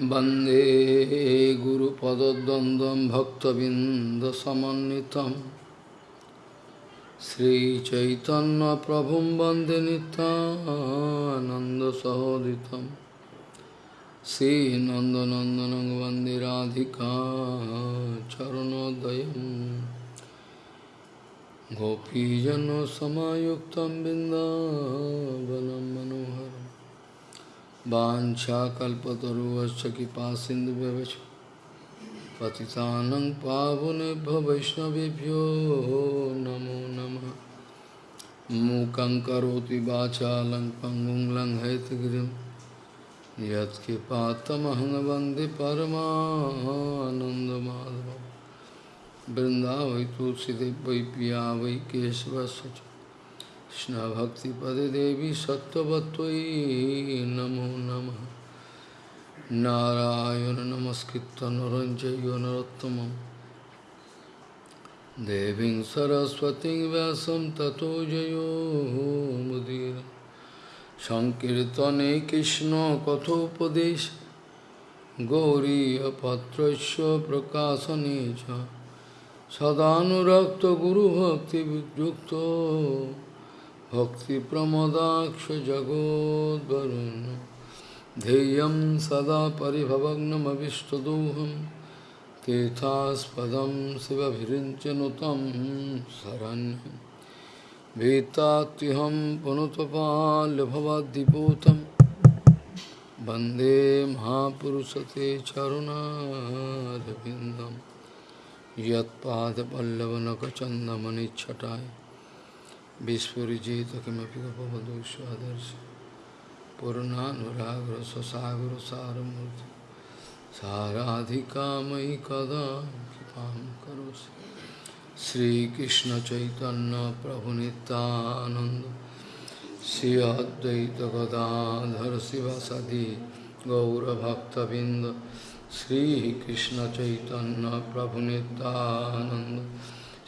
वंदे गुरुपदद्वन्द्वं भक्तबिन्दसमन्वितं। श्रीचैतन्यप्रभुं वंदे नितानन्दसहोदितं श्रीनन्दनन्दनं वंदे राधिका चरणोदयं। गोपीजनसमायुक्तं बिन्दावनं मनोहरम्। वाछाकल्पतरुश्च कृपा सिन्धुव्यवच पतितानं पावनेभ्यो वैष्णवेभ्यो नमो नमः। मूकं करोति वाचालं पङ्गुं लङ्घयतगिरिं यत्कृपातमहं वंदे परमानन्दमाधवं वृन्दावै, तुलसीदेव, वै पिया वै केशवस्य কৃষ্ণভক্তিপদে দেবী সত্যবত্তই নমো নম নারায়ণ নমস্কৃত নরঞ্জয় নরোত্তম দেবী সরস্বতী ব্যাসম ততো জয় মুদির সংকীর্তনে কৃষ্ণ কথোপদেশ গৌরীপত্র প্রকাশনে সদানুরক্ত গুরুভক্তিযুক্ত भक्तिप्रमदाक्षजगोद्वरुन् ध्येयं सदा परिभवग्नमविष्टदोहं। तीर्थास्पदं शिवभिरिञ्चनुतं शरण्यं भीतात्युहं पुनुतपाल्यभवद्दिपूतं वंदे महापुरुषते चरुणारविन्दं। Vispurjita kimapi kapavadushu adarshi Purunanuragra sasagura saramurti Saradhikamai kada kipam karosi Sri Krishna Chaitanya Prabhu Nityananda Sri Advaita Gadadhar Sivasadi Gaura Bhakta Binda Sri Krishna Chaitanya Prabhu Nityananda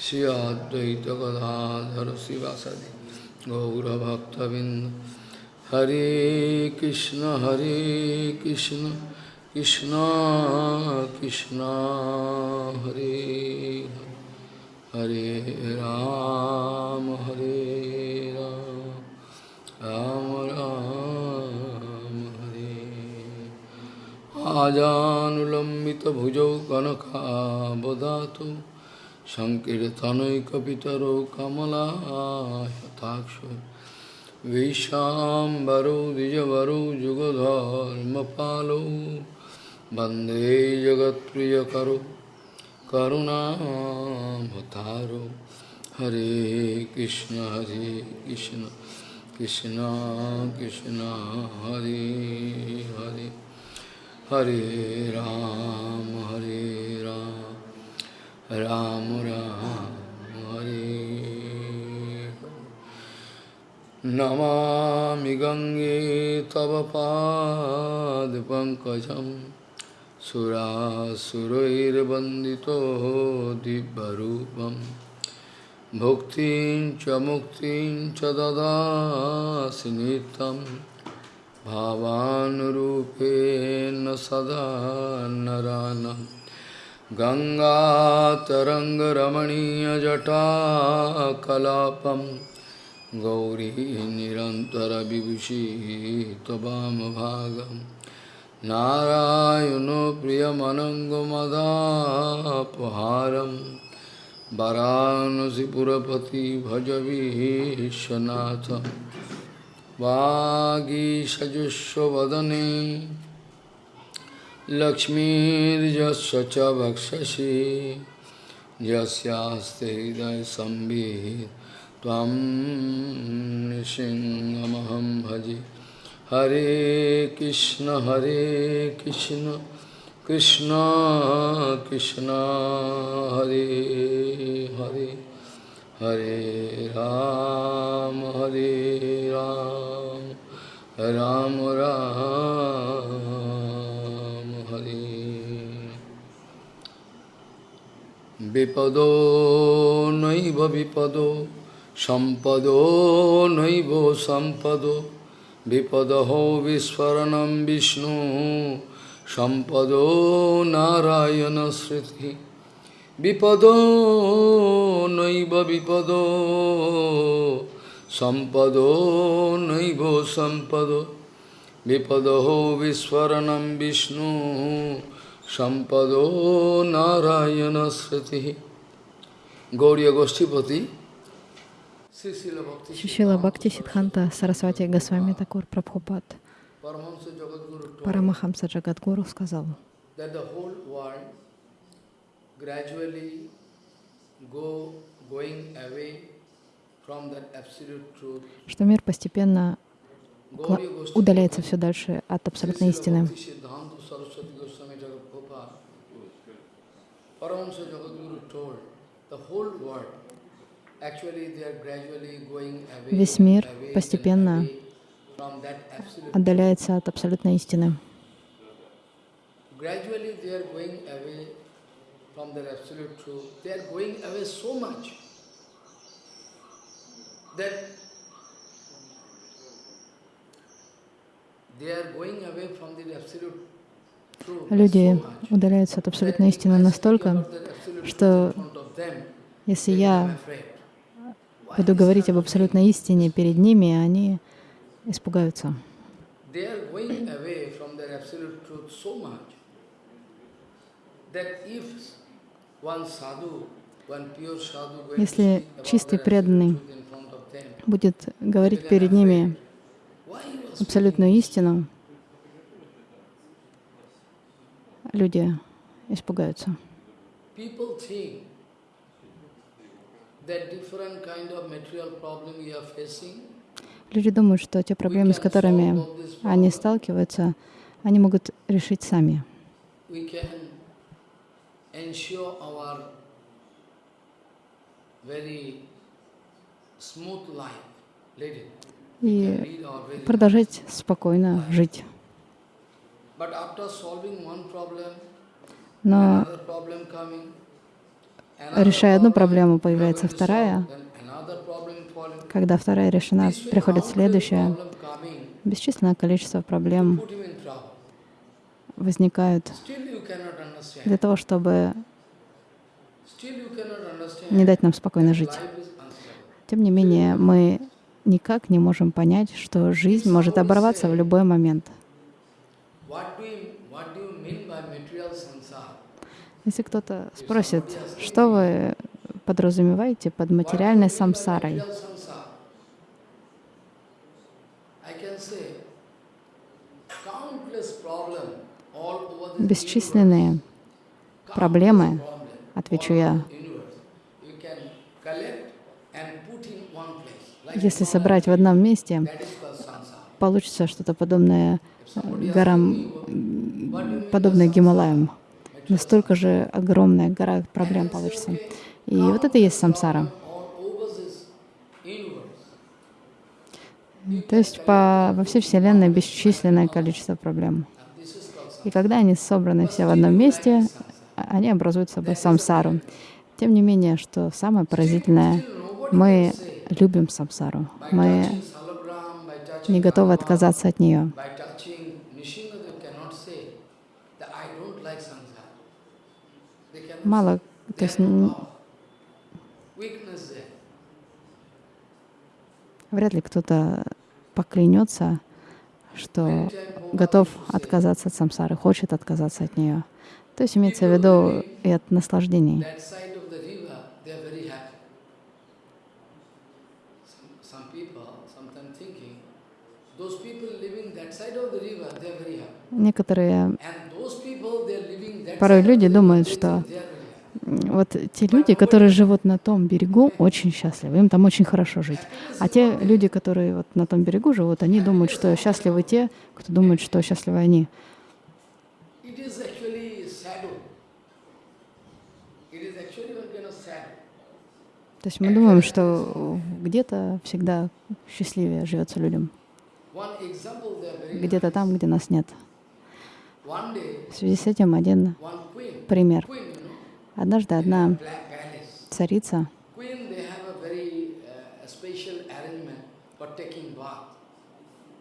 Shri अद्वैत गदाधर शिवासदि गौरभक्तबिंद हरे कृष्ण हरे कृष्ण कृष्ण कृष्ण, हरे हरे राम हरे राम राम राम हरे। आजानुलम्बितभुजौ कनकाबदातु सङ्कीर्तनैकपितरो कमलायताक्षो विशाम्बरो द्विजवरो जुगधर्मपालो, वंदे जगत्प्रियकरो करुणाभतारो हरे कृष्ण हरे कृष्ण कृष्ण कृष्ण, हरे हरे हरे राम हरे राम। राम राम हरे। नमामि गङ्गे तव पादपङ्कजं सुरासुरैर्वन्दितो दिव्यरूपं। भुक्तिं च मुक्तिं च ददासि नित्यं। भावानुरूपेण सदा नरानम्। गङ्गातरङ्गरमणीयजटाकलापं गौरी निरन्तरविभूषी त्वमभागं नारायणो प्रियमनङ्गमदापहारं वरानसिपुरपति भजवीशनाथं वागीषजुष्वदने लक्ष्मीर्यस्य च भक्षसि यस्यास्ते हृदयसंवित् भजे। हरे कृष्ण हरे कृष्ण कृष्ण कृष्ण, हरे हरे। हरे राम हरे राम राम राम। विपदो नैव विपदो सम्पदो नैव सम्पदो विपदहो विस्फरणं Vishnu Sampado Narayana Sriti Vipado Naiva Vipado Sampado Naiva Sampado Vipado Viswaranam Vishnu Sampado Narayana Sriti Gauriya Goshtipati Шишила Бхакти Сидханта Сарасвати Госвами Такур Прабхупад Парамахамса Джагадгуру сказал, что мир постепенно удаляется все дальше от абсолютной истины. Весь мир постепенно отдаляется от абсолютной истины. Люди удаляются от абсолютной истины настолько, что если я буду говорить об абсолютной истине перед ними, они испугаются. Если чистый преданный будет говорить перед ними абсолютную истину, люди испугаются. Люди думают, что те проблемы, с которыми они сталкиваются, они могут решить сами. И продолжать спокойно жить. Но решая одну проблему, появляется вторая. Когда вторая решена, приходит следующая. Бесчисленное количество проблем возникают для того, чтобы не дать нам спокойно жить. Тем не менее, мы никак не можем понять, что жизнь может оборваться в любой момент. Если кто-то спросит, что вы подразумеваете под материальной самсарой, бесчисленные проблемы, отвечу я. Если собрать в одном месте, получится что-то подобное горам, подобное Гималаям. Настолько же огромная гора проблем получится. И вот это и есть самсара. То есть по, во всей Вселенной бесчисленное количество проблем. И когда они собраны все в одном месте, они образуют собой самсару. Тем не менее, что самое поразительное, мы любим самсару. Мы не готовы отказаться от нее. Мало, то есть вряд ли кто-то поклянется, что готов отказаться от самсары, хочет отказаться от нее. То есть имеется в виду и от наслаждений. Некоторые порой люди думают, что вот те люди, которые живут на том берегу, очень счастливы, им там очень хорошо жить. А те люди, которые вот на том берегу живут, они думают, что счастливы те, кто думает, что счастливы они. То есть мы думаем, что где-то всегда счастливее живется людям. Где-то там, где нас нет. В связи с этим один пример. Однажды одна царица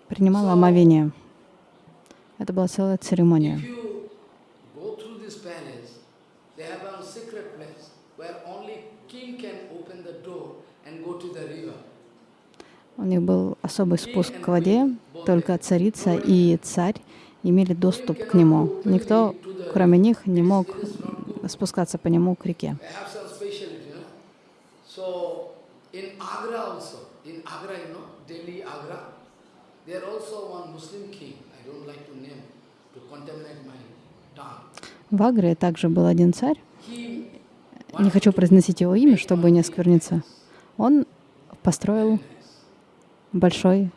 принимала омовение. Это была целая церемония. У них был особый спуск к воде, только царица и царь имели доступ к нему. Никто, кроме них, не мог спускаться по нему к реке. В Агре также был один царь, не хочу произносить его имя, чтобы не оскверниться. Он построил большой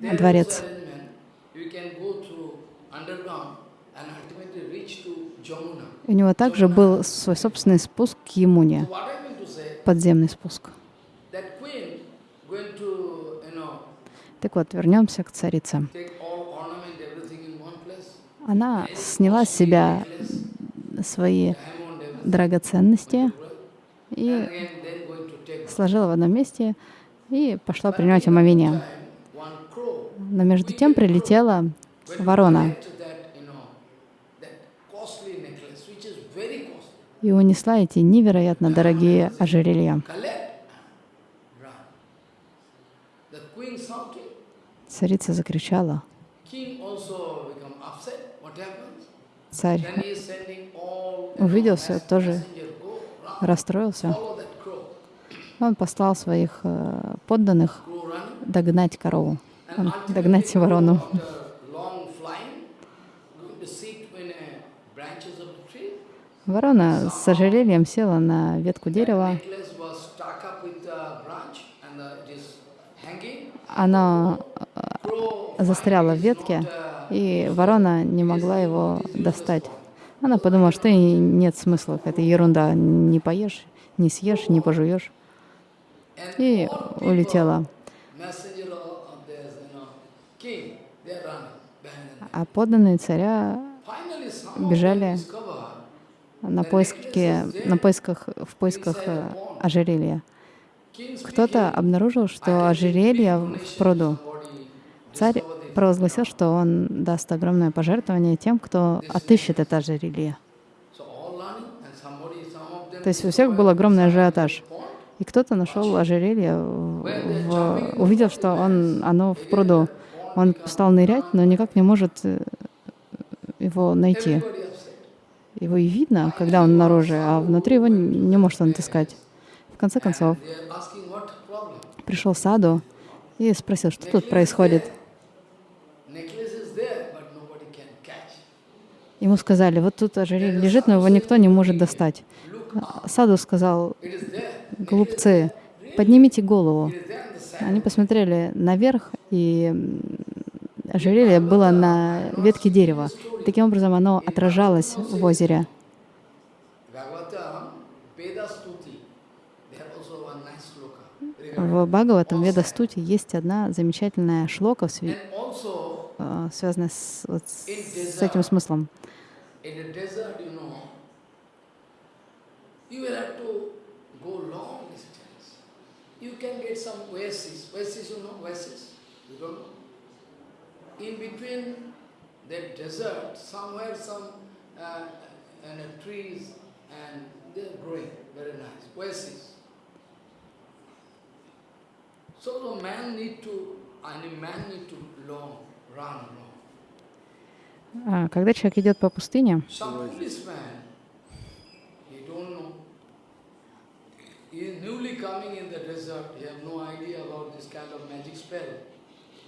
Дворец. is arrangement. You can go through underground and ultimately reach to Jamuna. У него также был свой собственный спуск к Емуне, подземный спуск. Так вот, вернемся к царице. Она сняла с себя свои драгоценности и сложила в одном месте и пошла принимать омовение. Но между тем прилетела ворона to that, you know, that costly necklace, which is very costly. И унесла эти невероятно дорогие ожерелья. Царица закричала. Царь увидел все, тоже расстроился. Он послал своих э, подданных догнать корову, догнать ворону. after long flying, going to sit in a branches of the tree. Ворона с ожерельем села на ветку дерева. Hanging. Она Crow застряла в ветке, и ворона не могла его достать. Она подумала, что и нет смысла, это ерунда, не поешь, не съешь, не пожуешь. И улетела. А подданные царя Бежали. На поиске, на поисках, в поисках э, ожерелья. Кто-то обнаружил, что ожерелье в пруду. Царь провозгласил, что он даст огромное пожертвование тем, кто отыщет это ожерелье. То есть у всех был огромный ажиотаж. И кто-то нашел ожерелье, в- увидел, что он, оно в пруду. Он стал нырять, но никак не может э, его найти. Его и видно, когда он наружу, а внутри его не может он отыскать. В конце концов, пришел Саду и спросил, что тут происходит. Ему сказали, вот тут ожерелье лежит, но его никто не может достать. Саду сказал, глупцы, поднимите голову. Они посмотрели наверх, и ожерелье было на ветке дерева. Таким образом, оно отражалось в озере. В Бхагаватам Веда Стути есть одна замечательная шлока, э, связанная с, вот с этим смыслом. You can get some oasis. Oasis, you know, oasis? You don't know? In between that desert, somewhere some uh, and uh, trees and they're growing very nice. Oasis. So the man need to, I mean, man need to long, run long. А, Когда человек идет по пустыне, Some policeman, he don't know. He is newly coming in the desert, he have no idea about this kind of magic spell. He is feeling very thirsty. He is very, very,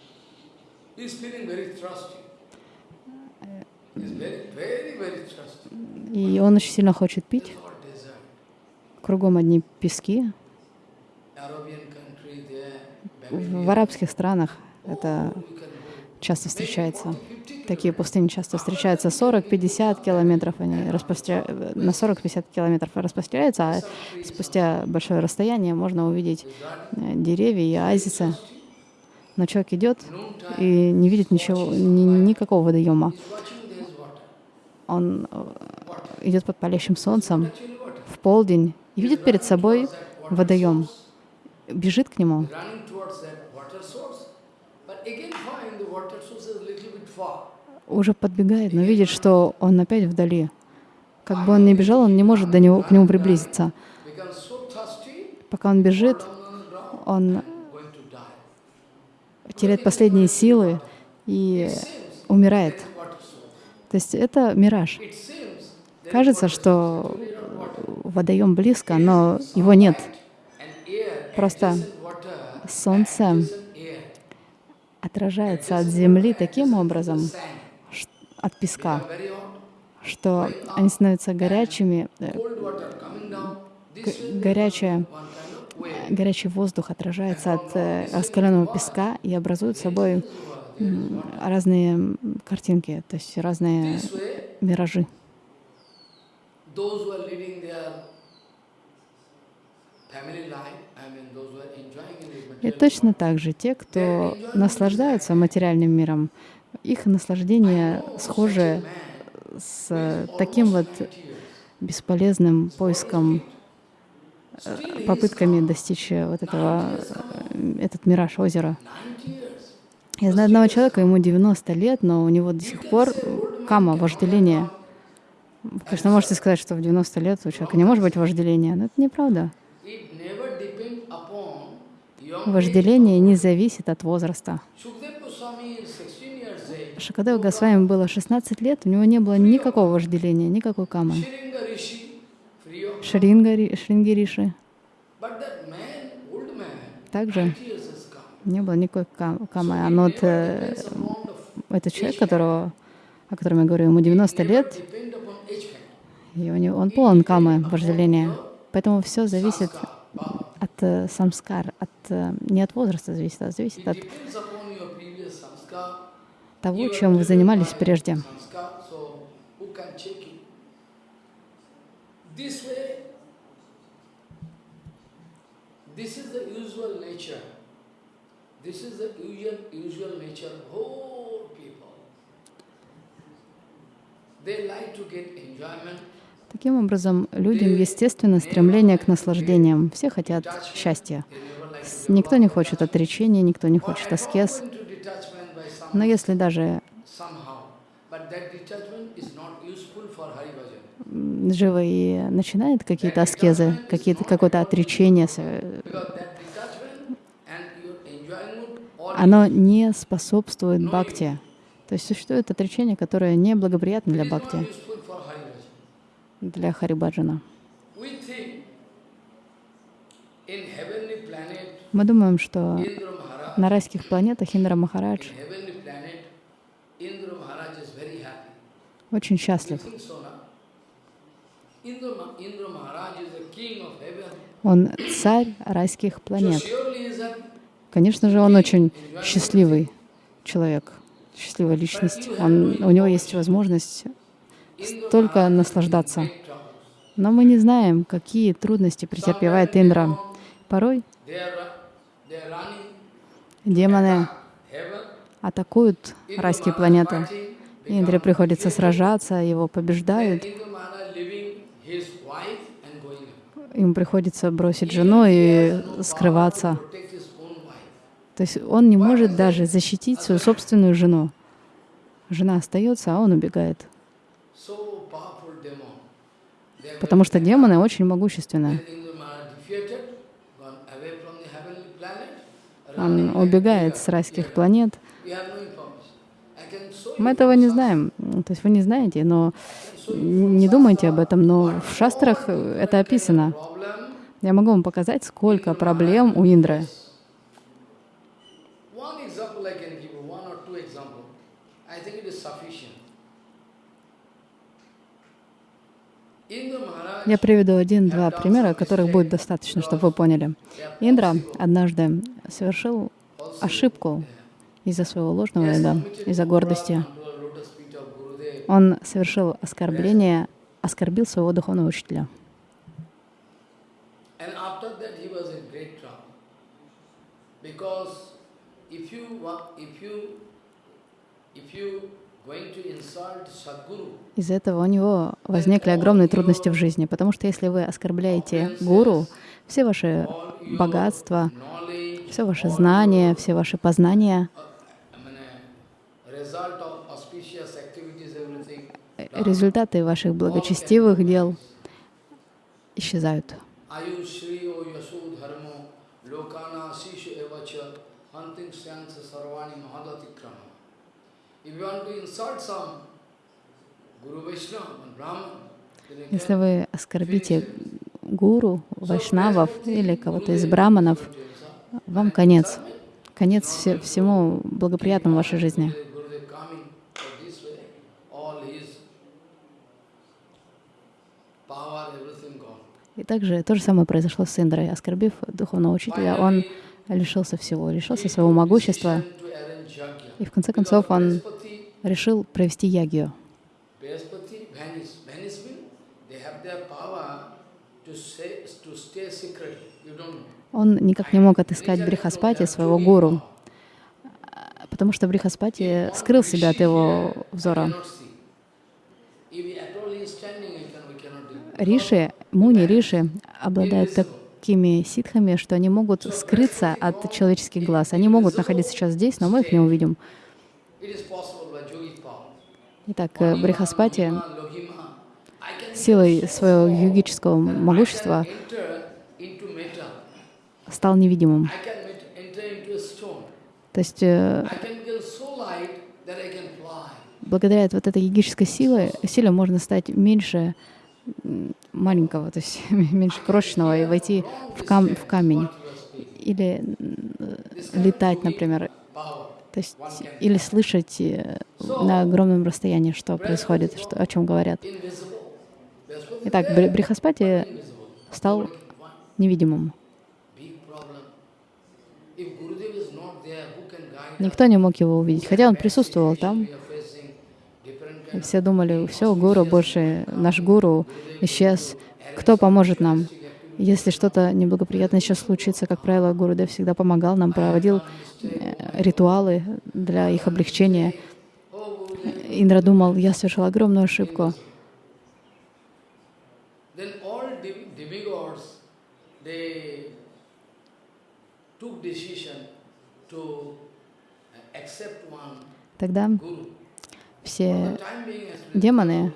very thirsty. И он очень сильно хочет пить, кругом одни пески. В арабских странах это go. часто встречается. Такие пустыни часто встречаются. 40-50 километров, они распростря... на 40-50 километров распространяются, а спустя большое расстояние можно увидеть э, деревья и оазисы. Но человек идет и не видит ничего, ни- никакого водоема. Он э, идет под палящим солнцем в полдень и видит перед собой водоем, бежит к нему. уже подбегает, но видит, что он опять вдали. Как бы он ни бежал, он не может до него, к нему приблизиться. Пока он бежит, он теряет последние силы и умирает. То есть это мираж. Кажется, что водоем близко, но его нет. Просто солнце отражается от земли таким образом, от песка, что они становятся горячими, э, горячая, горячий воздух отражается от э, раскаленного песка и образует собой разные картинки, то есть разные миражи. И точно так же те, кто наслаждается материальным миром, их наслаждение схоже с таким вот бесполезным поиском, попытками достичь вот этого, э, этот мираж озера. Я знаю одного человека, ему 90 лет, но у него до сих пор кама, вожделение. Конечно, можете сказать, что в 90 лет у человека не может быть вожделения, но это неправда. Вожделение не зависит от возраста. Шакадева Госвами было 16 лет, у него не было никакого вожделения, никакой камы. Шринги Риши. Также не было никакой камы. А вот э, этот человек, которого, о котором я говорю, ему 90 лет, и у него, он полон камы, вожделения. Поэтому все зависит от э, самскар, от, э, не от возраста зависит, а зависит от того, чем вы занимались прежде. This is the usual nature. This is the usual, usual nature of whole people. They like to get enjoyment. Таким образом, людям естественно стремление к наслаждениям. Все хотят счастья. Никто не хочет отречения, никто не хочет аскез. Но если даже живо и начинает какие-то аскезы, какие-то, какое-то отречение, оно не способствует бхакти. То есть существует отречение, которое не благоприятно для бхакти, для харибаджана. Мы думаем, что на райских планетах Индра Махарадж очень счастлив. Он царь райских планет. Конечно же, он очень счастливый человек, счастливая личность. Он, у него есть возможность столько наслаждаться. Но мы не знаем, какие трудности претерпевает Индра. Порой демоны атакуют райские планеты. Индре приходится сражаться, его побеждают. Ему приходится бросить жену и скрываться. То есть он не может даже защитить свою собственную жену. Жена остается, а он убегает. Потому что демоны очень могущественны. Он убегает с райских планет. Мы этого не знаем. То есть вы не знаете, но не думайте об этом, но в шастрах это описано. Я могу вам показать, сколько проблем у Индры. Я приведу один-два примера, которых будет достаточно, чтобы вы поняли. Индра однажды совершил ошибку из-за своего ложного эго, из-за гордости. Он совершил оскорбление, оскорбил своего духовного учителя. Из-за этого у него возникли огромные трудности в жизни, потому что если вы оскорбляете гуру, все ваши богатства, все ваши знания, все ваши познания, результаты ваших благочестивых дел исчезают. Если вы оскорбите гуру, вайшнавов или кого-то из браманов, вам конец. Конец всему благоприятному в вашей жизни. И также то же самое произошло с Индрой. Оскорбив духовного учителя, он лишился всего, лишился своего могущества. И в конце концов он решил провести ягью. Он никак не мог отыскать Брихаспати, своего гуру, потому что Брихаспати скрыл себя от его взора. Cannot see. If he at all is standing, we can- we cannot do. Риши, муни Риши обладают такими ситхами, что они могут скрыться от человеческих глаз. Они могут находиться сейчас здесь, но мы их не увидим. Итак, э, Брихаспати силой своего йогического могущества стал невидимым. То есть э, благодаря вот этой йогической силе, силе можно стать меньше маленького, то есть меньше крошечного и войти в, кам в камень. Или летать, например. То есть, или слышать э, на огромном расстоянии, что происходит, что, о чем говорят. Итак, Бри- Брихаспати стал невидимым. Никто не мог его увидеть, хотя он присутствовал там. We are facing different И все думали, все, гуру больше, наш гуру исчез. Кто поможет нам? Если что-то неблагоприятное сейчас случится, как правило, Гурудев всегда помогал нам, проводил э, ритуалы для их облегчения. Индра думал, я совершил огромную ошибку. Тогда. Все демоны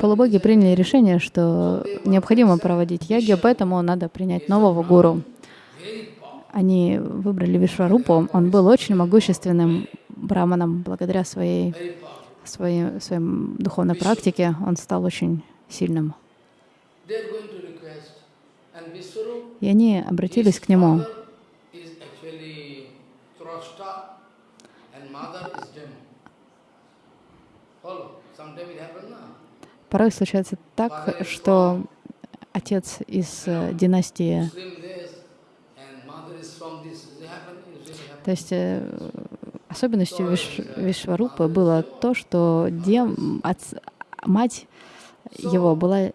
полубоги приняли решение, что необходимо проводить ягью, поэтому надо принять нового гуру. Они выбрали Вишварупу. Он был очень могущественным браманом. Благодаря своей, своей, своей духовной практике он стал очень сильным. И они обратились к нему. father is actually Thrashta and mother is demon. Follow. Sometimes it happens now. Порой случается так, что отец из э, династии, то есть э, особенностью Виш, Вишварупы было то, что дем, отц- мать его была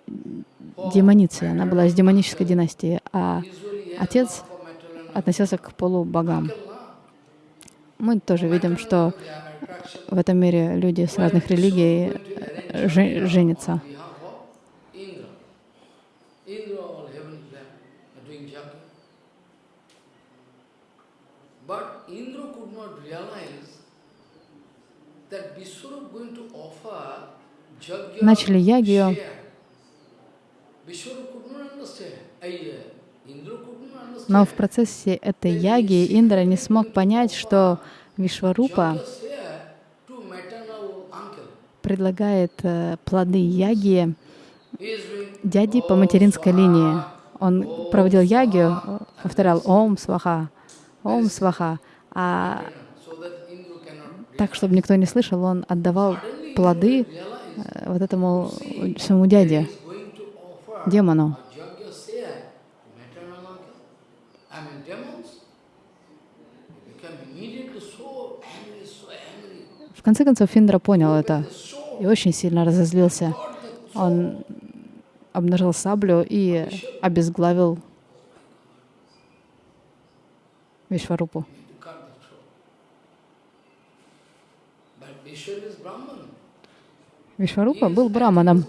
демоницей, она была из демонической династии, а отец относился к полубогам. Мы тоже видим, что. В этом мире люди с разных религий э, же- женятся. But Indra could not realize that Vishwarup going to offer Начали ягью. uh. Но в процессе этой яги Индра не смог понять, что Вишварупа Yajna share to maternal uncle. Предлагает э, плоды яги дяди по материнской линии. Он проводил ягию, повторял «Ом сваха», «Ом сваха», а так, чтобы никто не слышал, он отдавал плоды э, вот этому своему дяде, демону. В конце концов, Индра понял это и очень сильно разозлился. Он обнажил саблю и обезглавил Вишварупу. Вишварупа был браманом,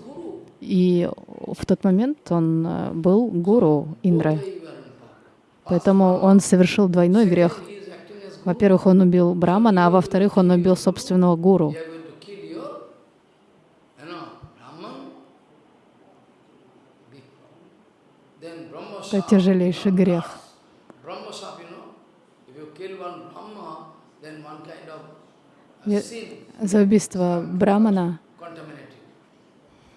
и в тот момент он э, был гуру power. Поэтому он совершил двойной грех. Во-первых, он убил брамана, а во-вторых, он убил собственного гуру. You are going to kill your, you know, Brahman. Big problem. Then Brahma Это тяжелейший грех. Brahma sap, you know, if you kill one Brahma, then one kind of uh, Я- sin За убийство Брамана,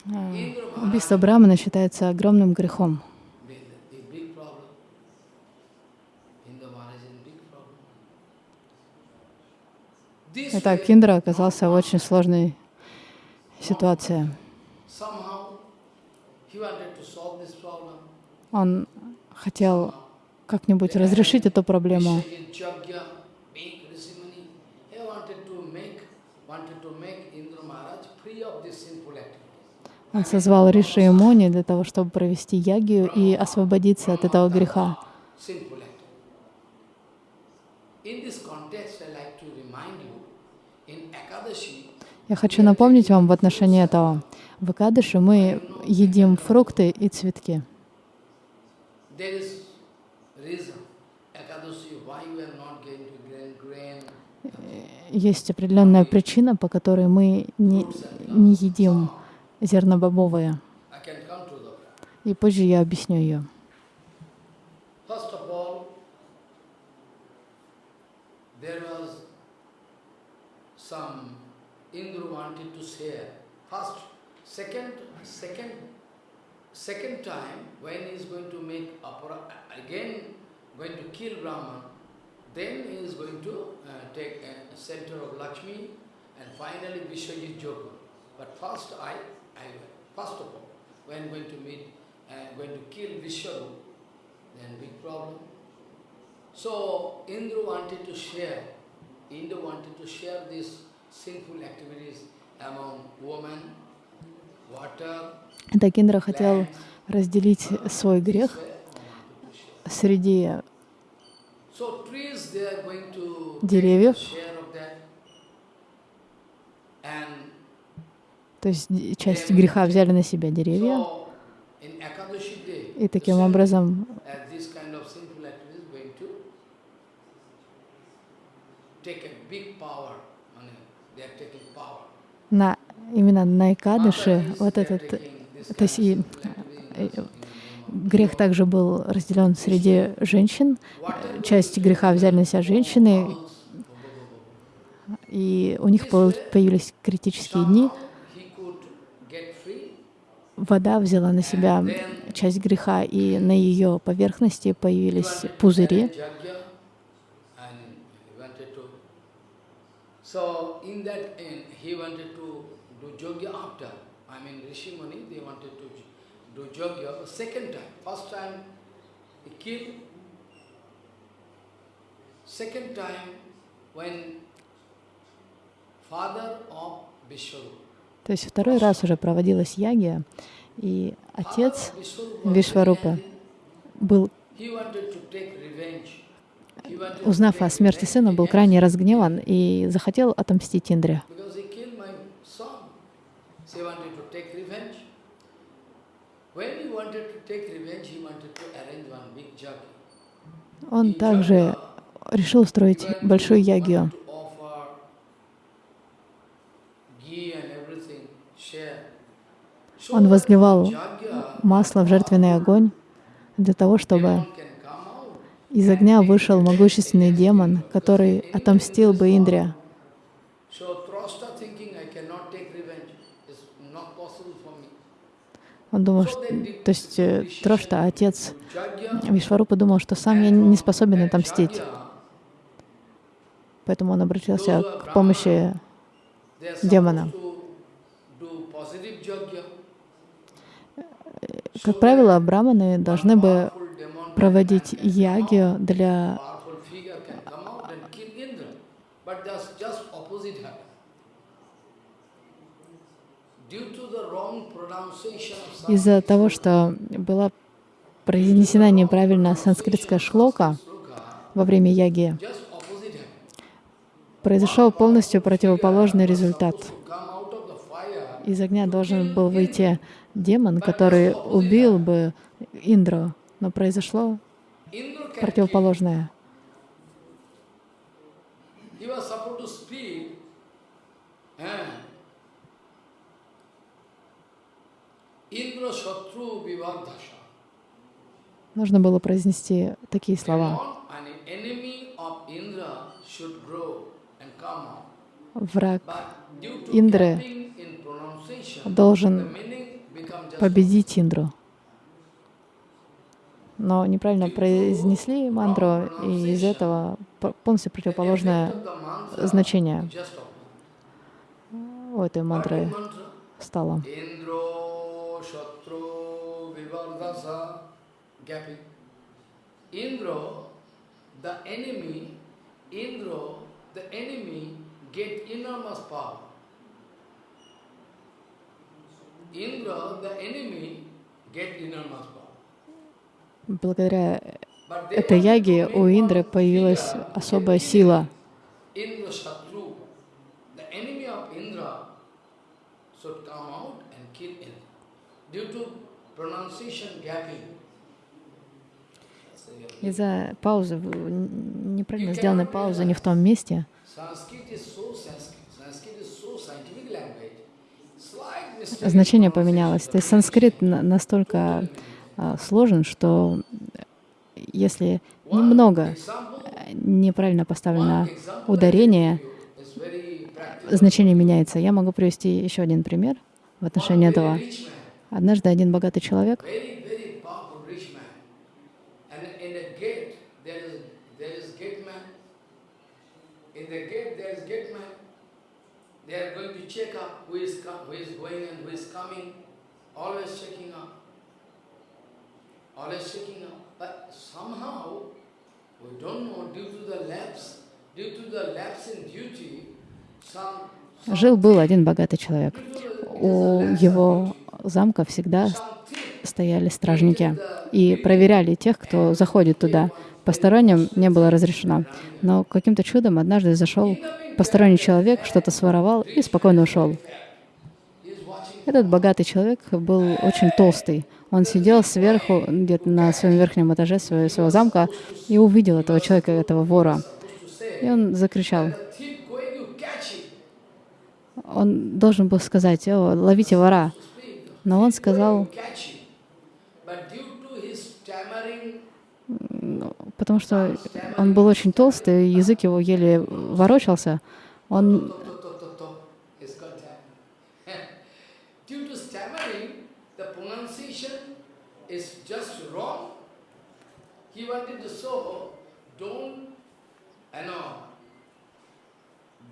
а, убийство Брамана считается огромным грехом. Итак, way, Индра оказался в очень сложной ситуации. Он хотел как-нибудь разрешить эту проблему. Он созвал Риши и Муни для того, чтобы провести ягию и освободиться от этого греха. Я хочу напомнить вам в отношении этого. В Экадыше мы едим фрукты и цветки. There is reason. Ekadashi, why we are not going to grain, grain, Есть определенная причина, по которой мы не, не едим зернобобовые. To the И позже я объясню ее. Indra wanted to share. First, second, second, second time when he is going to make apara, again going to kill Brahman, then he is going to uh, take a center of Lakshmi and finally Vishwajit Yoga. But first I, I, first of all, when going to meet, uh, going to kill Vishwarup, then big problem. So Indra wanted to share, Indra wanted to share these sinful activities among women, water, Итак, Индра хотел разделить свой грех среди Деревьев. То есть часть греха взяли на себя деревья, и таким образом на, именно на Экадыше вот этот то есть и, э, грех также был разделен среди женщин. Water Часть греха взяли на себя женщины, и у них появились критические дни. Вода взяла на себя часть греха, и на ее поверхности появились пузыри. So in that end, he wanted to second time. First time he killed. Second time when father of Vishwarupa. То есть второй раз уже проводилась ягия, и отец angry. был, узнав о смерти сына, был крайне разгневан и захотел отомстить Индре. Because he killed my son. So he wanted to take revenge. When he wanted to take revenge, he wanted to arrange one big jug. Он также решил устроить большую. So Он возливал масло в жертвенный огонь для того, чтобы из огня вышел могущественный демон, который отомстил бы Индре. So Trosta thinking I cannot take revenge. It's not possible for me. Он думал, что, то есть э, Трошта, отец Вишвару подумал, что сам я не способен отомстить. Поэтому он обратился к помощи демона. Как правило, браманы должны бы проводить ягию для из-за того, что была произнесена неправильно санскритская шлока во время яги, произошел полностью противоположный результат. Из огня должен был выйти демон, который убил бы Индру, но произошло противоположное. Vivardhasha. Нужно было произнести такие слова. Враг Индры должен победить Индру. Но неправильно произнесли мантру, и из этого полностью противоположное значение у этой мантры стало. Vivardasa gapping. Indro, the enemy, Indro, the enemy get enormous power. Indra, the enemy, get enormous power. Благодаря этой яге у Индры появилась особая сила. Indra Indra, Indra. Due to. Из-за паузы, неправильно сделанной паузы не в том месте, значение поменялось. То есть санскрит на- настолько а, сложен, что если немного э, неправильно поставлено ударение, значение меняется. Я могу привести еще один пример в отношении этого. Однажды один богатый человек very, very powerful rich man. And in the gate, there is, there is gate man. In the gate, there is gate man. They are going to check up who is, co- who is going and who is coming. Always checking up. Always checking up. But somehow, we don't know, due to the lapse, due to the lapse in duty, some, some Жил-был один богатый человек. У его замка всегда стояли стражники и проверяли тех, кто заходит туда. Посторонним не было разрешено. Но каким-то чудом однажды зашел посторонний человек, что-то своровал и спокойно ушел. Этот богатый человек был очень толстый. Он сидел сверху, где-то на своем верхнем этаже своего, своего замка, и увидел этого человека, этого вора. И он закричал. Он должен был сказать, «О, ловите вора». Но он сказал, ну, потому что он был очень толстый, язык его еле ворочался, он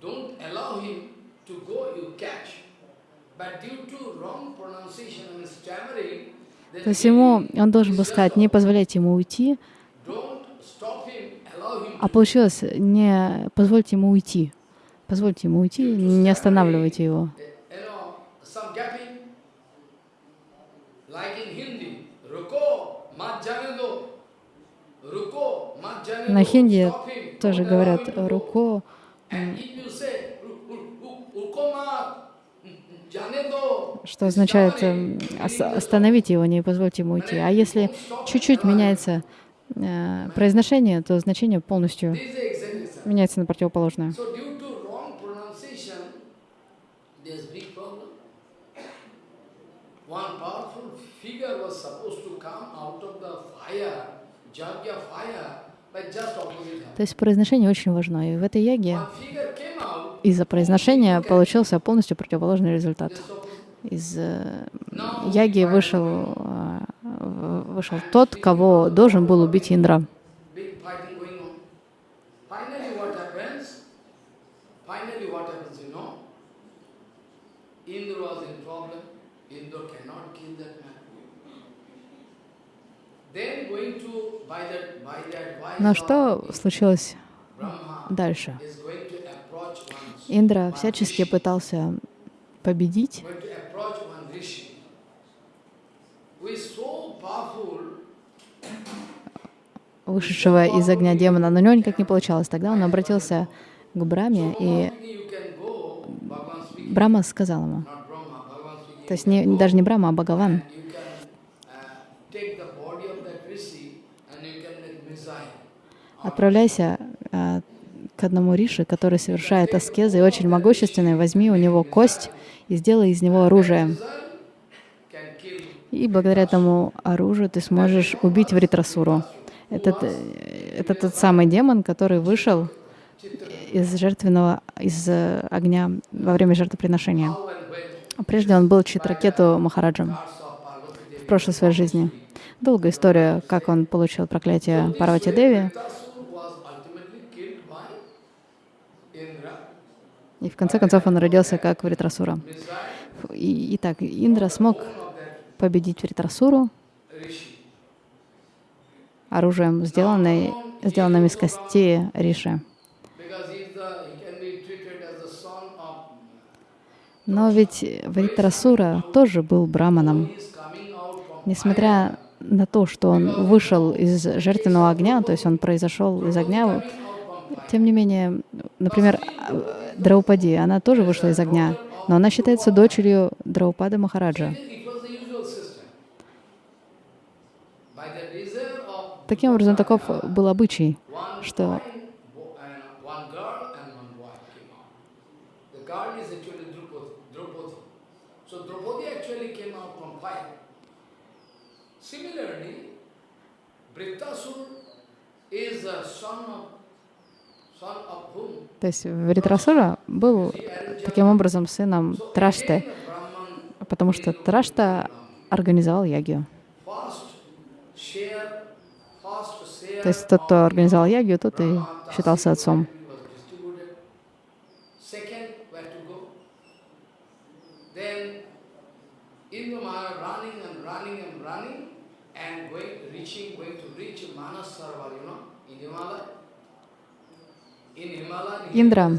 don't allow him to go, you catch. But due to wrong pronunciation and stammering, then То есть ему, он должен был сказать, не позволяйте ему уйти, а получилось, не позвольте ему уйти. Позвольте ему уйти, не останавливайте его. На хинди тоже говорят. «руко», что означает эм, ос- meaning the «остановите его, не позвольте ему уйти». А если чуть-чуть меняется э, произношение, то значение полностью меняется на противоположное. So due to wrong pronunciation, there's big problem. One powerful figure was supposed to come out of the fire, Jagya fire, but just opposite happened. То есть произношение очень важно. И в этой яге Из-за произношения получился полностью противоположный результат. Из э, яги вышел, э, вышел тот, кого должен был убить Индра. Indra was in problem. Indra cannot kill that man. Но что случилось дальше? Индра всячески пытался победить вышедшего из огня демона, но у него никак не получалось. Тогда он обратился к Браме, и Брама сказал ему, то есть не, даже не Брама, а Бхагаван, uh, отправляйся а, к одному риши, который совершает аскезы и очень могущественный, возьми у него кость и сделай из него оружие. И благодаря этому оружию ты сможешь убить Вритрасуру. Это, это тот самый демон, который вышел из жертвенного, из э, огня во время жертвоприношения. Прежде он был Читракету Махараджем в прошлой своей жизни. Долгая история, как он получил проклятие Парвати Деви. И в конце концов он родился как Вритрасура. Итак, Индра смог победить Вритрасуру оружием, сделанной, сделанным из костей Риши. Но ведь Вритрасура тоже был браманом. Несмотря на то, что он вышел из жертвенного огня, то есть он произошел из огня, тем не менее, например, Драупади, она тоже вышла из огня, но она считается дочерью Драупада Махараджа. Таким образом, таков был обычай, что То есть Вритрасура был таким образом сыном Трашты, потому что Трашта организовал ягию. То есть тот, кто организовал ягию, тот и считался отцом. Индра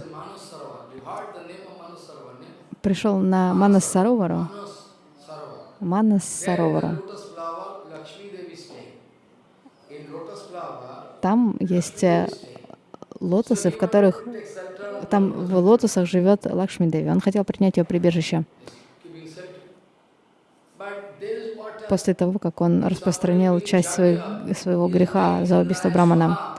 пришел на Манас Саровару, Манас Саровару. Там есть э, лотосы, в которых там в лотосах живет Лакшми Деви. Он хотел принять ее прибежище. После того, как он распространил часть своего греха за убийство Брамана.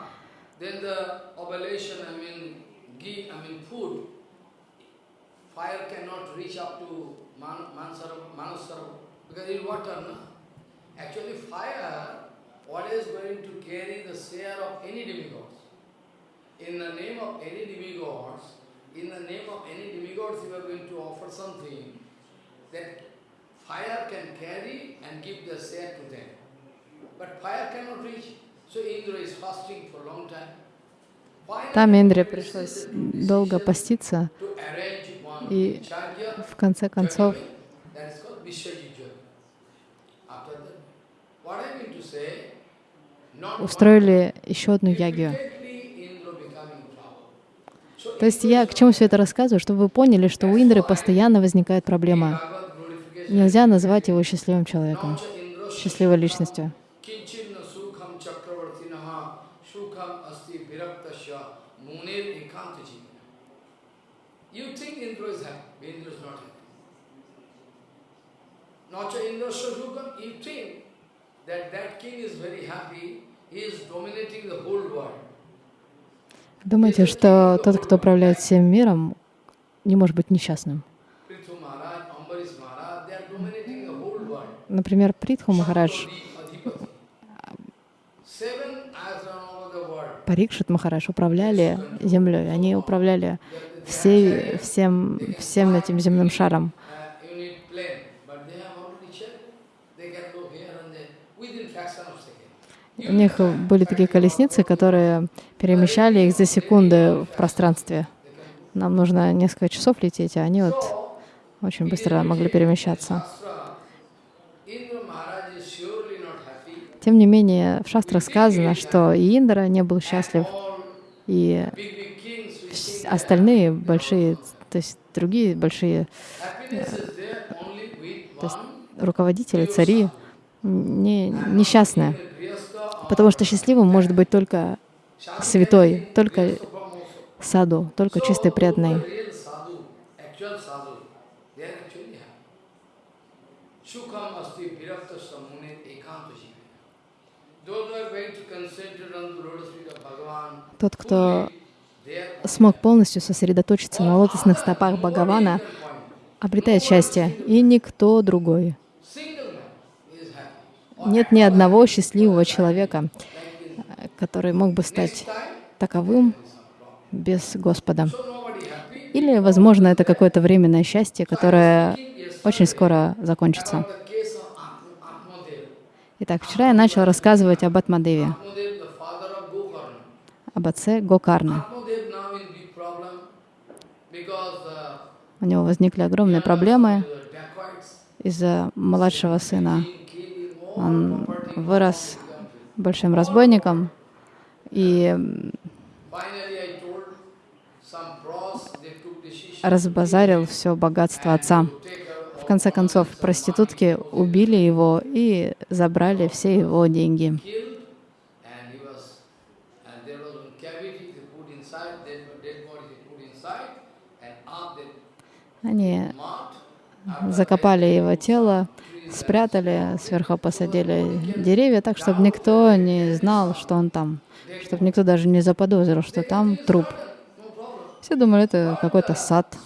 In the name of any demigods, in the name of any demigods, you are going to offer something that fire can carry and give the share to them. But fire cannot reach. So Indra is fasting for a long time. Там Индре пришлось долго поститься, и в конце концов устроили еще одну ягию. То есть я к чему все это рассказываю? Чтобы вы поняли, что у Индры постоянно возникает проблема. Нельзя назвать его счастливым человеком, счастливой личностью. that king is very happy, he is dominating the whole world. Думаете, что тот, кто управляет всем миром, не может быть несчастным? Например, Притху Махарадж, Парикшит Махарадж управляли землей, они управляли всей, всем, всем этим земным шаром. У них были такие колесницы, которые перемещали их за секунды в пространстве. Нам нужно несколько часов лететь, а они вот очень быстро могли перемещаться. Тем не менее, в шастрах сказано, что и Индра не был счастлив, и остальные большие, то есть другие большие э, то есть руководители, цари, не, несчастные. Потому что счастливым может быть только святой, только саду, только чистый преданный. Тот, кто смог полностью сосредоточиться на лотосных стопах Бхагавана, обретает счастье, и никто другой. Нет ни одного счастливого человека, который мог бы стать таковым без Господа. Или, возможно, это какое-то временное счастье, которое очень скоро закончится. Итак, вчера я начал рассказывать об Атмадеве, об отце Гокарна. У него возникли огромные проблемы из-за младшего сына. Он вырос большим разбойником, и разбазарил все богатство отца. В конце концов, проститутки убили его и забрали все его деньги. Они закопали его тело, спрятали, сверху посадили деревья так, чтобы никто не знал, что он там, чтобы никто даже не заподозрил, что там труп. Все думали, это какой-то сад.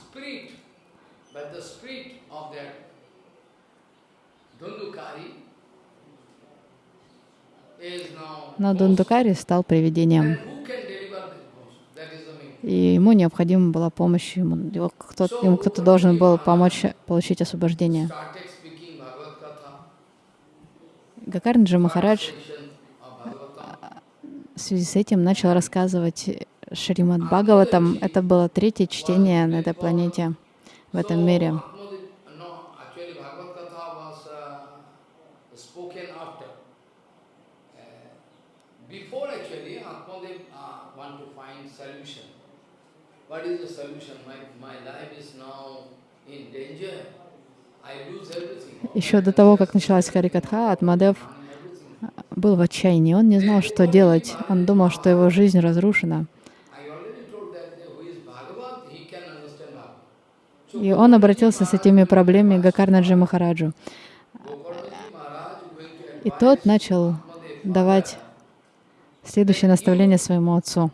Но Дундукари стал привидением. И ему необходима была помощь, ему, кто, ему кто-то должен был помочь получить освобождение. Гакарнджи Махарадж в связи с этим начал рассказывать Шримад Бхагаватам. Это было третье чтение на этой планете, в этом мире. Еще до того, как началась Харикатха, Атмадев был в отчаянии. Он не знал, что делать. Он думал, что его жизнь разрушена. И он обратился с этими проблемами к Гакарнаджи Махараджу. И тот начал давать следующее наставление своему отцу.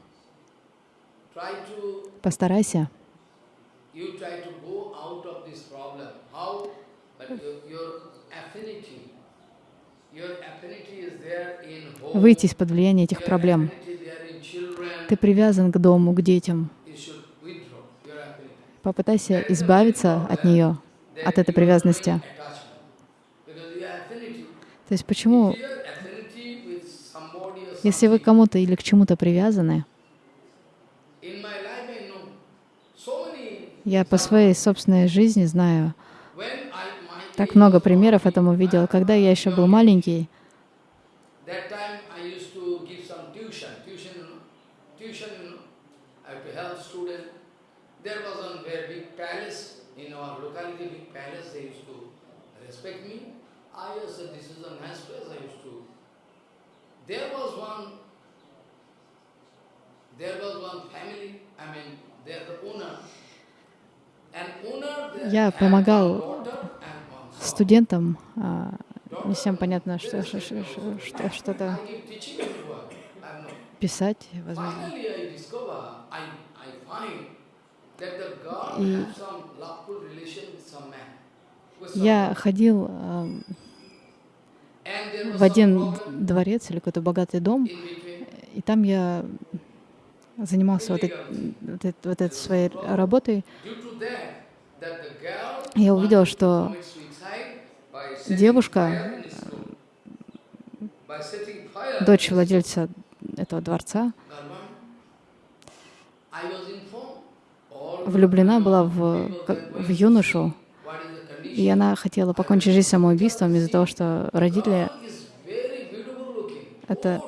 Постарайся выйти из-под влияния этих проблем. Ты привязан к дому, к детям. Попытайся избавиться от нее, от этой привязанности. То есть почему, если вы кому-то или к чему-то привязаны, я по своей собственной жизни знаю, так много примеров этому видел. Когда я еще был маленький, Я помогал студентам, а, не всем понятно, что что-то писать, возможно. И я ходил в один дворец или какой-то богатый дом, и там я занимался вот, этой, вот, вот этой своей работой. Я увидел, что девушка, дочь владельца этого дворца, влюблена была в, в юношу, и она хотела покончить жизнь самоубийством из-за того, что родители это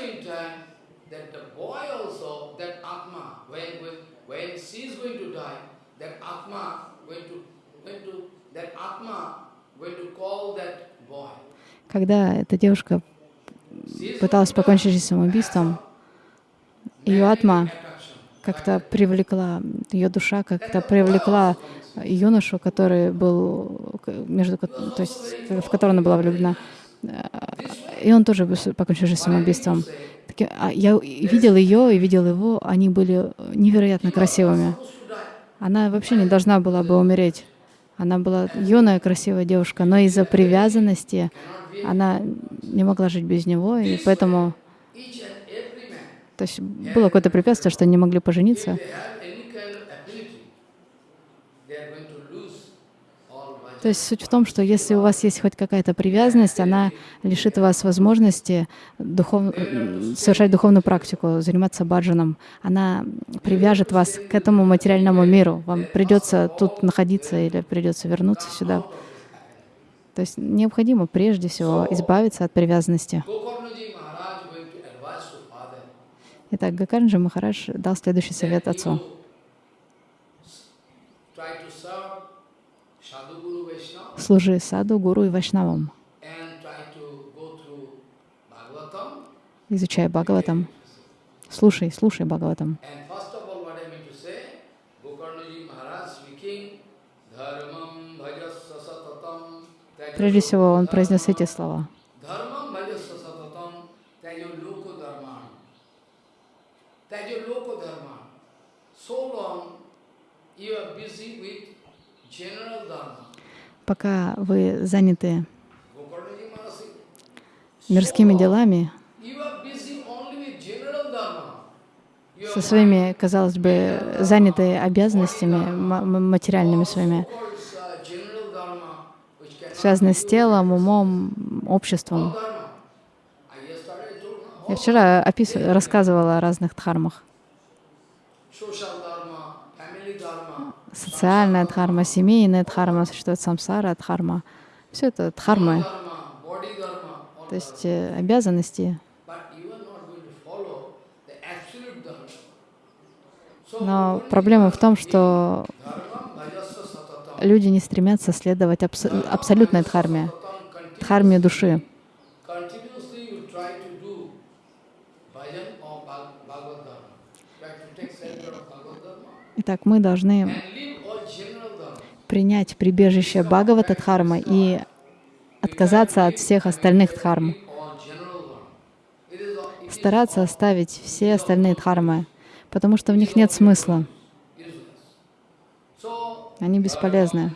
meantime, that the boy also, that Atma, when, when, when she is going to die, that Atma going to, going to, that Atma going to call that boy. Когда эта девушка пыталась покончить жизнь самоубийством, ее атма как-то привлекла, ее душа как-то привлекла юношу, который был, между, то есть, в которого она была влюблена. И он тоже покончил жизнь самоубийством. А я видел ее и видел его, они были невероятно красивыми. Она вообще не должна была бы умереть. Она была юная, красивая девушка, но из-за привязанности она не могла жить без него, и поэтому то есть было какое-то препятствие, что они не могли пожениться. То есть суть в том, что если у вас есть хоть какая-то привязанность, она лишит вас возможности духов... совершать духовную практику, заниматься баджаном. Она привяжет вас к этому материальному миру. Вам придется тут находиться или придется вернуться сюда. То есть необходимо прежде всего избавиться от привязанности. Итак, Гакарнджи Махарадж дал следующий совет отцу. Служи саду, гуру и вайшнавам. Изучай Бхагаватам. Слушай, слушай Бхагаватам. Прежде всего, он произнес эти слова. Пока вы заняты мирскими делами, со своими, казалось бы, заняты обязанностями материальными своими, связанные с телом, умом, обществом. Я вчера опис... рассказывала о разных дхармах социальная дхарма, семейная дхарма, существует самсара дхарма. Все это дхармы, то есть э, обязанности. Но проблема в том, что люди не стремятся следовать абс абсолютной дхарме, дхарме души. Итак, мы должны принять прибежище Бхагавата Дхармы и отказаться от всех остальных дхарм. Стараться оставить все остальные дхармы, потому что в них нет смысла. Они бесполезны.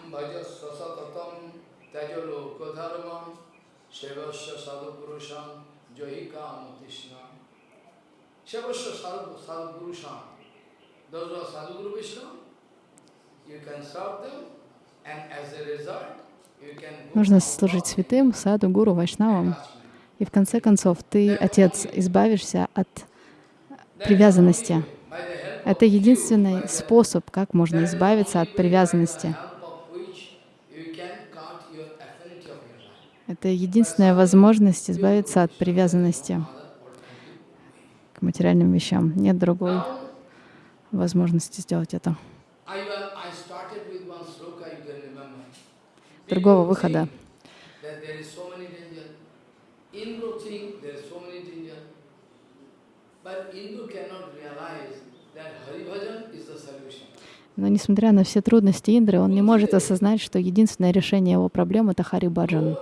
Those who are Sadhguru Vishnu, you can serve them Нужно служить святым, саду, гуру, вайшнавам. И в конце концов ты, Отец, избавишься от привязанности. Это единственный способ, как можно избавиться от привязанности. Это единственная возможность избавиться от привязанности к материальным вещам. Нет другой возможности сделать это. Другого выхода. Но несмотря на все трудности Индры, он не может осознать, что единственное решение его проблем — это Хари Баджан.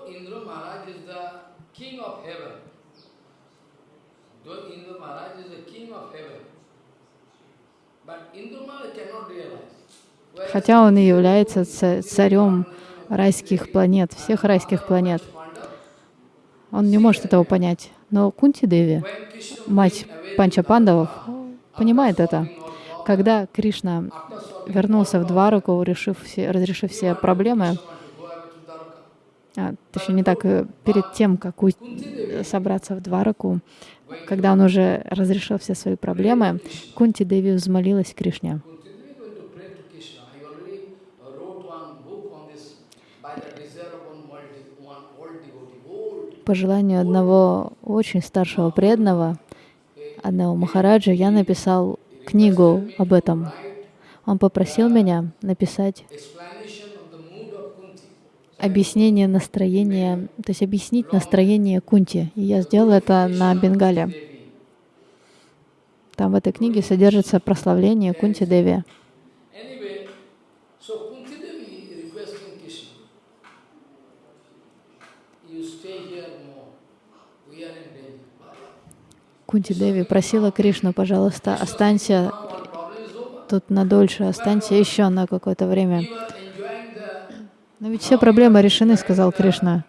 Хотя он и является царем райских планет, всех райских планет. Он не может этого понять. Но Кунти Деви, мать Панча Пандавов, понимает это. Когда Кришна вернулся в Двараку, решив все, разрешив все проблемы, а, точнее не так, э, перед тем, как собраться в Двараку, когда он уже разрешил все свои проблемы, Кунти Деви взмолилась Кришне. По желанию одного очень старшего преданного, одного Махараджа, я написал книгу об этом. Он попросил меня написать объяснение настроения, то есть объяснить настроение Кунти. И я сделал это на Бенгале. Там в этой книге содержится прославление Кунти Деви. Anyway, so Kunti Devi requesting Krishna, you stay here more. We are in danger. Кунти Деви просила Кришну, пожалуйста, останься тут надольше, останься еще на какое-то время. Но ведь все проблемы решены, сказал Кришна.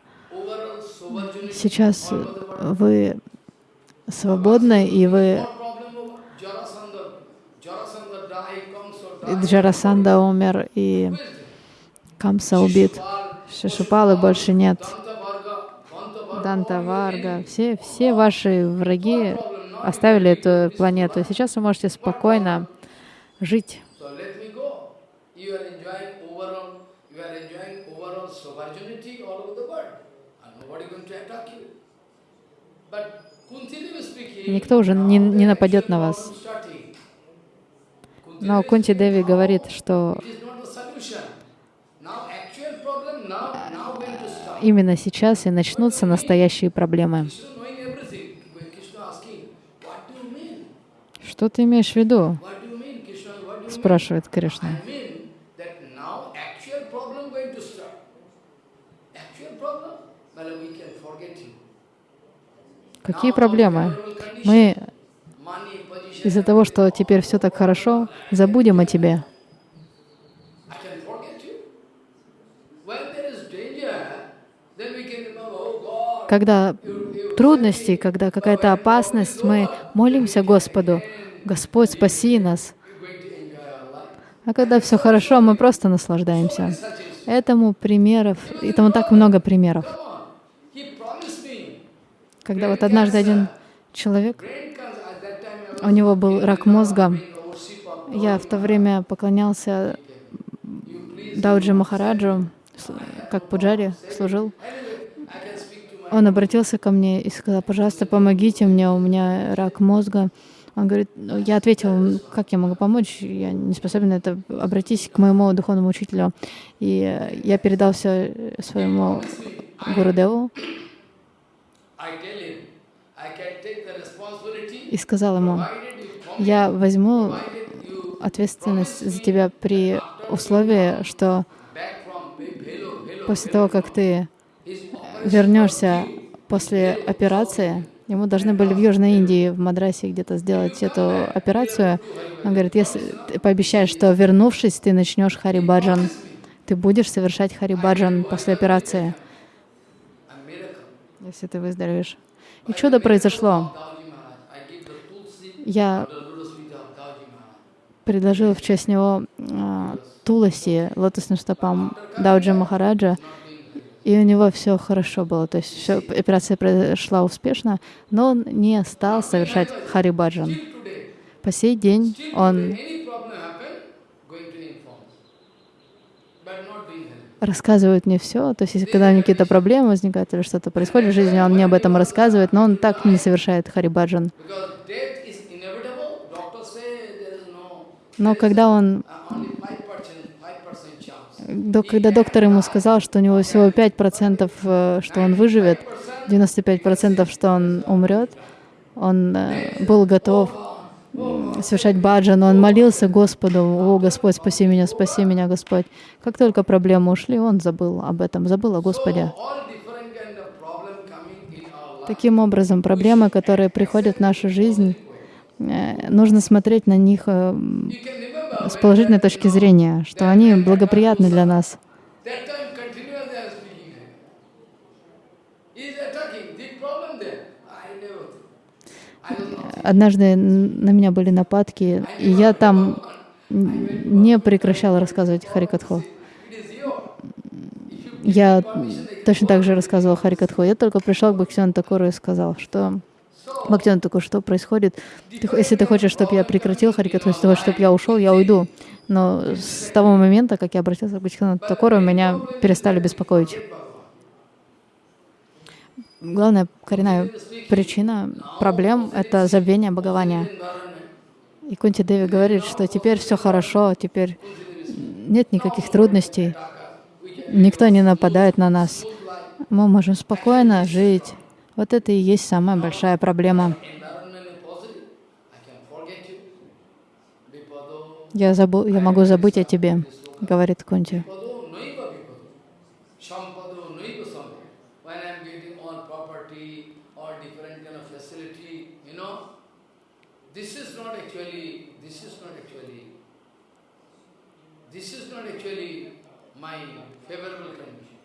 Сейчас вы свободны, и вы die. Джарасанда умер, и? Камса убит. Шишупалы больше нет. Данта Варга. Все, все ваши враги оставили эту планету. Сейчас вы можете спокойно жить. Никто уже не, не нападет на вас. Но Кунти Деви говорит, что именно сейчас и начнутся настоящие проблемы. Krishna knowing everything. When Krishna asking, what do you mean? Что ты имеешь в виду? Спрашивает Кришна. Какие проблемы? Мы из-за того, что теперь все так хорошо, забудем о тебе. I can forget you. When there is danger, then we can remember, oh God, Когда трудности, когда какая-то опасность, мы молимся Господу, Господь, спаси нас. А когда все хорошо, мы просто наслаждаемся. Этому примеров, этому так много примеров. Когда вот однажды один человек, у него был рак мозга, я в то время поклонялся Дауджи Махараджу, как пуджари служил. I can speak to my Он обратился ко мне и сказал, пожалуйста, помогите мне, у меня рак мозга. Он говорит, ну, я ответил, как я могу помочь, я не способен на это, обратись к моему духовному учителю. И я передал все своему Гурудеву и сказал ему, я возьму ответственность за тебя при условии, что после того, как ты вернешься после операции, ему должны были в Южной Индии, в Мадрасе где-то сделать эту операцию. Он говорит, если ты пообещаешь, что вернувшись, ты начнешь харибаджан, ты будешь совершать харибаджан после операции, если ты выздоровеешь. И чудо произошло. Я предложил в честь него а, туласи лотосным стопам Дауджи Махараджа, и у него все хорошо было. То есть всё, операция прошла успешно, но он не стал совершать харибаджан. По сей день он рассказывает мне все. То есть, если когда какие-то проблемы возникают или что-то происходит в жизни, он мне об этом рассказывает, но он так не совершает харибаджан. Но когда он, uh, only 5%, 5% chance. до- когда доктор ему сказал, что у него всего 5%, э, что он выживет, 95%, что он умрет, он э, был готов совершать баджан, он молился Господу, «О, Господь, спаси меня, спаси меня, Господь». Как только проблемы ушли, он забыл об этом, забыл о Господе. Таким образом, проблемы, которые приходят в нашу жизнь, э, нужно смотреть на них с положительной точки зрения, что они благоприятны для нас. Однажды на меня были нападки, и я там не прекращала рассказывать Харикатху. Я точно так же рассказывала Харикатху. Я только пришел к Бхактивану Такуру и сказал, что Бхактиван Такур, что происходит? Ты если ты хочешь, чтобы я прекратил Харикатху, если ты хочешь, чтобы я ушел, я уйду. Но с того момента, как я обратился к Бхактивану Такуру, меня перестали беспокоить. Главная коренная причина проблем — это забвение Бхагавания. И Кунти Деви говорит, что теперь все хорошо, теперь нет никаких трудностей, никто не нападает на нас. Мы можем спокойно жить. Вот это и есть самая большая проблема. Я, забу, я могу забыть о тебе, говорит Кунти. My favorable condition.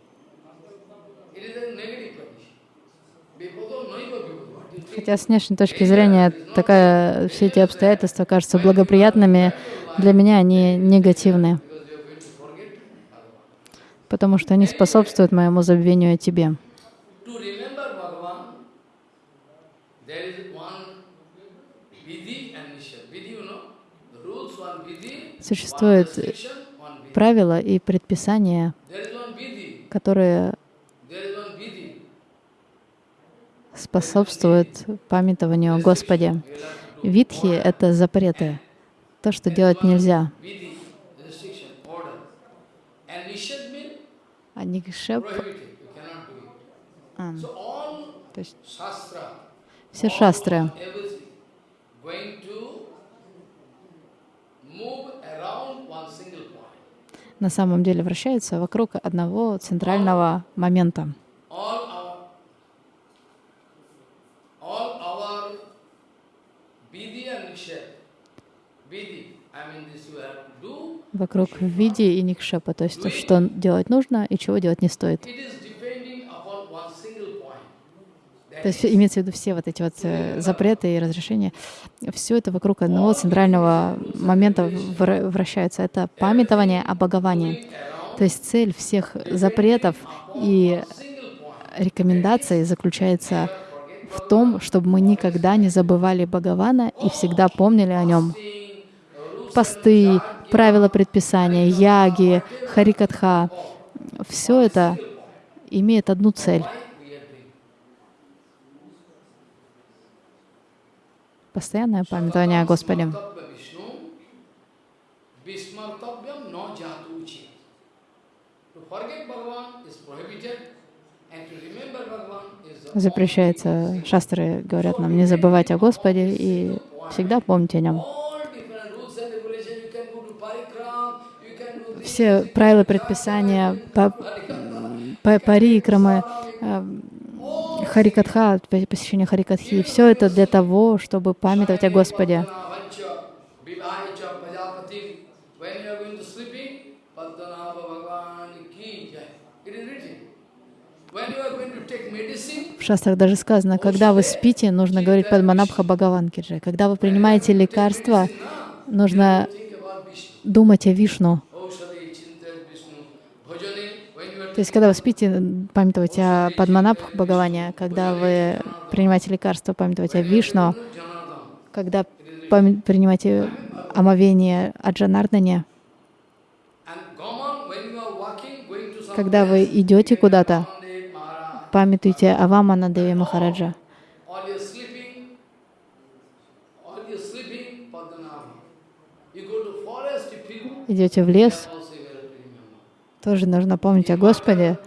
It is a negative condition. Vipado noiva vipado. What do you think? Хотя с внешней точки зрения такая, все эти обстоятельства кажутся благоприятными, для меня они негативны, потому что они способствуют моему забвению о тебе. Существует правила и предписания, которые there is one vidhi. Способствуют памятованию о Господе. Витхи — это запреты, то, что делать нельзя. А никшеп, а, то есть все шастры, на самом деле вращаются вокруг одного центрального момента. all our all our vidhi and nishad. Vidhi, I mean this you have to do. Вокруг види и никшепа, то есть то, что делать нужно и чего делать не стоит. То есть имеется в виду все вот эти вот э, запреты и разрешения, все это вокруг одного центрального момента вра- вращается. Это памятование о Бхагаване. То есть цель всех запретов и рекомендаций заключается в том, чтобы мы никогда не забывали Бхагавана и всегда помнили о нем. Посты, правила предписания, яги, харикатха — все это имеет одну цель постоянное памятование о Господе. Запрещается, шастры говорят нам не забывать о Господе и всегда помнить о нем. Все правила предписания, па- па- парикрамы, э, харикатха, по- посещение харикатхи, все это для того, чтобы памятовать о Господе. В шастрах даже сказано, когда вы спите, нужно говорить Падманабха Бхагаван Киджай. Когда вы принимаете лекарства, нужно думать о Вишну. Aushadhi, Chinta, Vishnu. Bhajane, when you are То есть, когда вы спите, памятовать о Падманабх Бхагаване, когда вы принимаете лекарства, памятовать о Вишну, когда принимаете омовение о Джанардане, когда вы идете куда-то, памятуйте о Вамана Деви Махараджа. Идете в лес, also you have to remember. Тоже нужно помнить о Господе.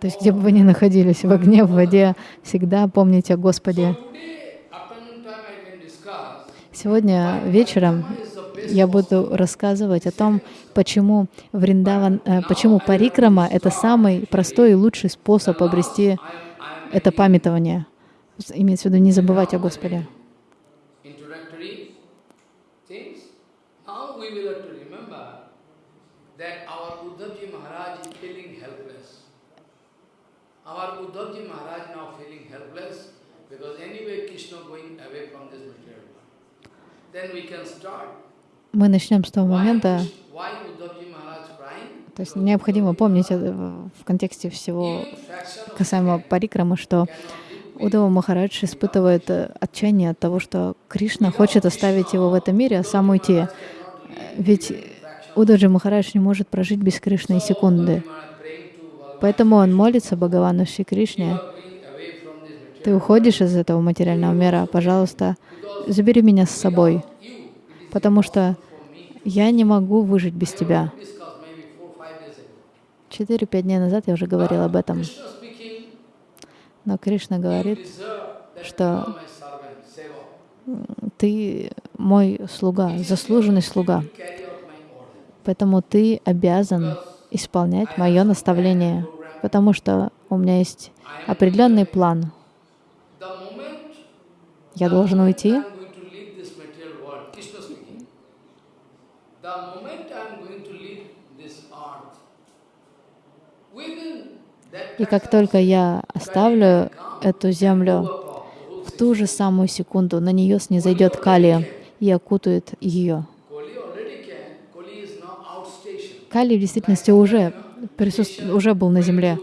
То есть, где бы вы ни находились, в огне, в воде, всегда помните о Господе. Сегодня вечером я буду рассказывать о том, почему Вриндаван, э, почему парикрама — это самый простой и лучший способ обрести это памятование. Имеется в виду не забывать о Господе. introductory things. Now we will have to remember that our Uddhavji Maharaj is feeling helpless. Our Uddhavji Maharaj now feeling helpless because anyway Krishna going away from this material world. Then we can start. Мы начнем с того момента, то есть необходимо помнить э, в контексте всего касаемо парикрамы, что Удава Махарадж испытывает э, отчаяние от того, что Кришна хочет оставить его в этом мире, а сам уйти. Ведь Удаджи Махарадж не может прожить без Кришны и секунды. Maharaj praying to Bhagavan, Поэтому он молится Бхагавану Шри Кришне. Ты уходишь из этого материального мира, пожалуйста, забери меня с собой, потому что я не могу выжить без тебя. Четыре-пять дней назад я уже говорил об этом. Но Кришна говорит, что ты мой слуга, заслуженный слуга. Поэтому ты обязан исполнять мое наставление, потому что у меня есть определенный план. Я должен уйти, и как только я оставлю эту землю, в ту же самую секунду на нее снизойдет Кали и окутает ее. Кали в действительности уже, присутств- уже был на земле.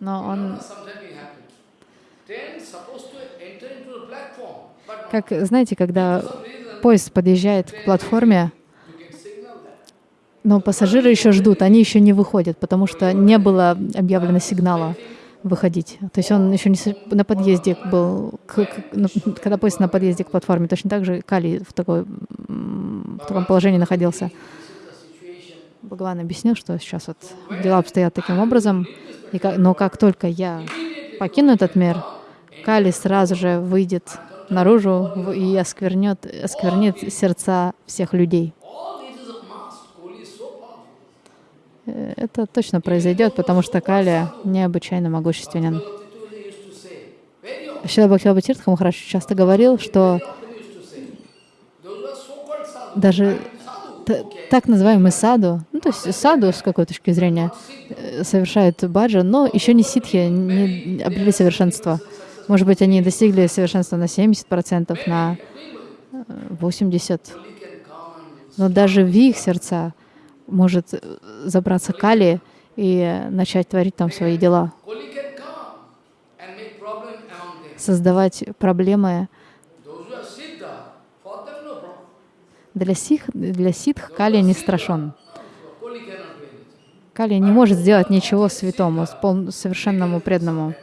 Но он, как, знаете, когда поезд подъезжает к платформе, но пассажиры еще ждут, они еще не выходят, потому что не было объявлено сигнала выходить. То есть он еще не на подъезде был, к- к- на- когда поезд на подъезде к платформе, точно так же Кали в, такой, в таком положении находился. Бхагаван объяснил, что сейчас вот дела обстоят таким образом, и как- но как только я покину этот мир, Кали сразу же выйдет наружу и осквернет, осквернит сердца всех людей. All this is a must. Koli is so powerful. Э, Это точно произойдет, потому что Кали необычайно могущественен. Шила Бхактивinoда Тиртха Махарадж часто говорил, что даже так называемый саду, ну то есть саду с какой точки зрения э, совершают баджа, но еще не ситхи, не обрели совершенство. Может быть, они достигли совершенства на 70%, на э, 80%. Koli can come and Но даже в их сердца может э, забраться Кали и начать творить там свои дела, создавать проблемы. Для, сих, для ситх Кали не страшен. Кали не может сделать ничего святому, совершенному преданному.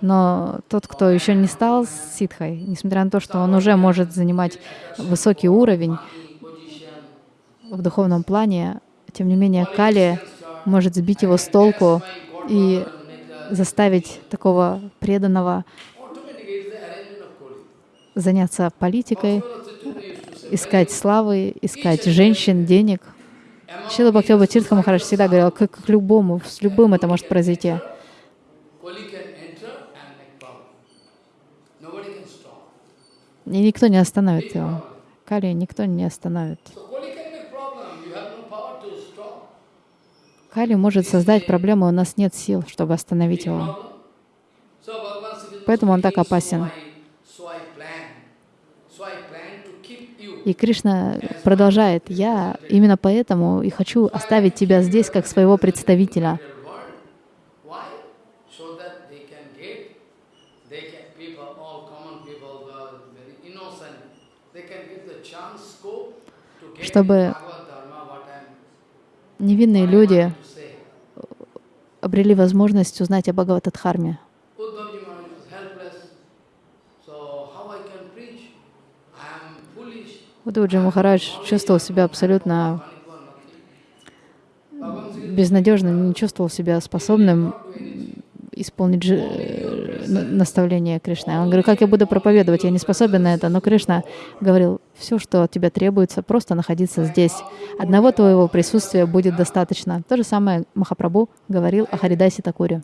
Но тот, кто еще не стал ситхой, несмотря на то, что он уже может занимать высокий уровень в духовном плане, тем не менее Кали может сбить его с толку и заставить такого преданного заняться политикой, искать славы, искать женщин, денег. Шила Бхактиоба Тиртха Махарадж всегда говорил, как к любому, с любым это может произойти. И никто не остановит его. Кали никто не остановит. So Koli can make problem. You have no power to stop. Кали может создать проблему, у нас нет сил, чтобы остановить его. Поэтому он так опасен. И Кришна продолжает, я именно поэтому и хочу оставить тебя здесь как своего представителя. Чтобы невинные люди. Обрели возможность узнать о Бхагаватадхарме. Удваджи Махарадж чувствовал себя абсолютно безнадежно, не чувствовал себя способным исполнить жи- э, на- наставление Кришны. Он говорил, как я буду проповедовать, я не способен на это. Но Кришна говорил, все, что от тебя требуется, просто находиться здесь. Одного твоего присутствия будет достаточно. То же самое Махапрабху говорил о Харидасе Такуре.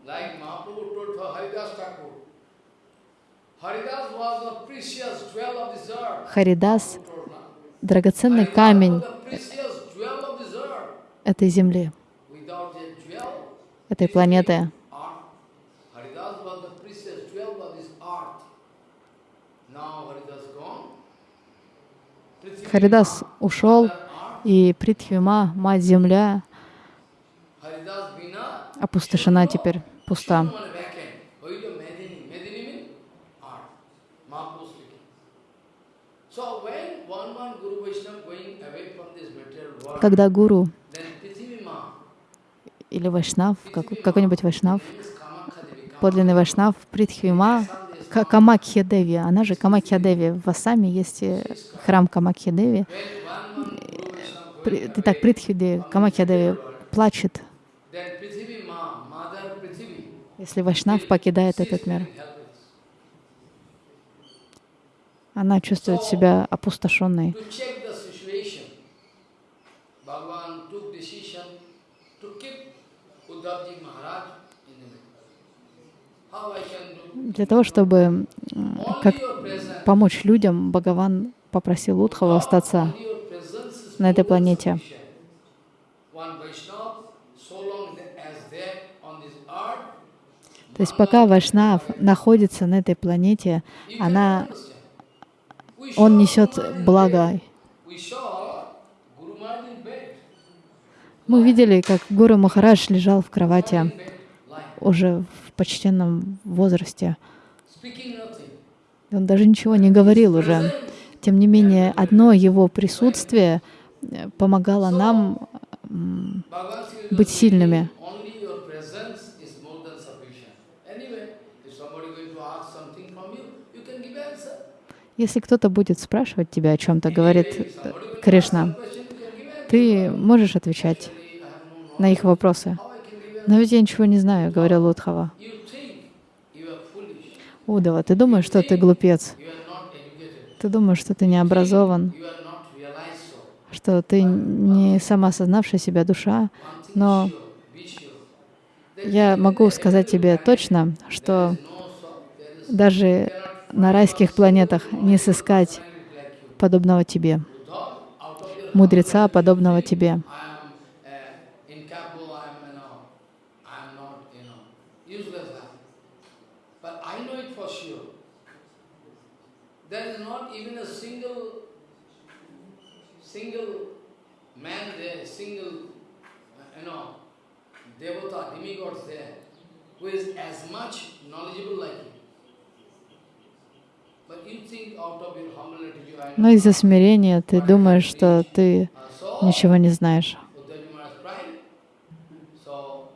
Харидас драгоценный камень этой земли, этой планеты. earth. Haridas was the precious jewel of this earth. Now Haridas gone. Prithvi Харидас ушел, и Притхвима, Мать-Земля, Haridas Bina, опустошена теперь, пуста. one vacant. What is the Medini? Medini means earth. Mahaprabhu speaking. So when one one Guru Vaishnava going away from this material world, Когда гуру или Вайшнав, как- какой-нибудь Вайшнав, подлинный Вайшнав, Притхвима, Ка- Камакхья Деви, она же Камакхья Деви. В Асаме есть э, храм Камакхья Деви. Итак, Камакхья Деви плачет, если Вайшнав покидает этот мир. она чувствует себя опустошенной. How I can? Для того, чтобы как помочь людям, Бхагаван попросил Удхаву остаться на этой планете. То есть пока Вайшнав находится на этой планете, она, он несет благо. Мы видели, как Гуру Махарадж лежал в кровати уже в почтенном возрасте. Он даже ничего не говорил уже. Тем не менее, одно его присутствие э, помогало нам быть сильными. Если кто-то будет спрашивать тебя о чем-то, говорит э, Кришна, ты можешь отвечать на их вопросы. Но ведь я ничего не знаю, говорил Удхава. You think you are foolish. Удава, ты думаешь, что ты глупец? Ты думаешь, что ты не образован, что ты не самоосознавшая себя душа, но я могу сказать тебе точно, что даже на райских планетах не сыскать подобного тебе, мудреца, подобного тебе. I am uh, incapable, I am, you know, I am not, you know, useless. I am. But I know it for sure. There is not even a single, single man there, single, uh, you know, devata, demigods there, who is as much knowledgeable like I Но из-за смирения ты думаешь, что ты Uh, ничего не знаешь. Buddhaji Maharaj praying. So,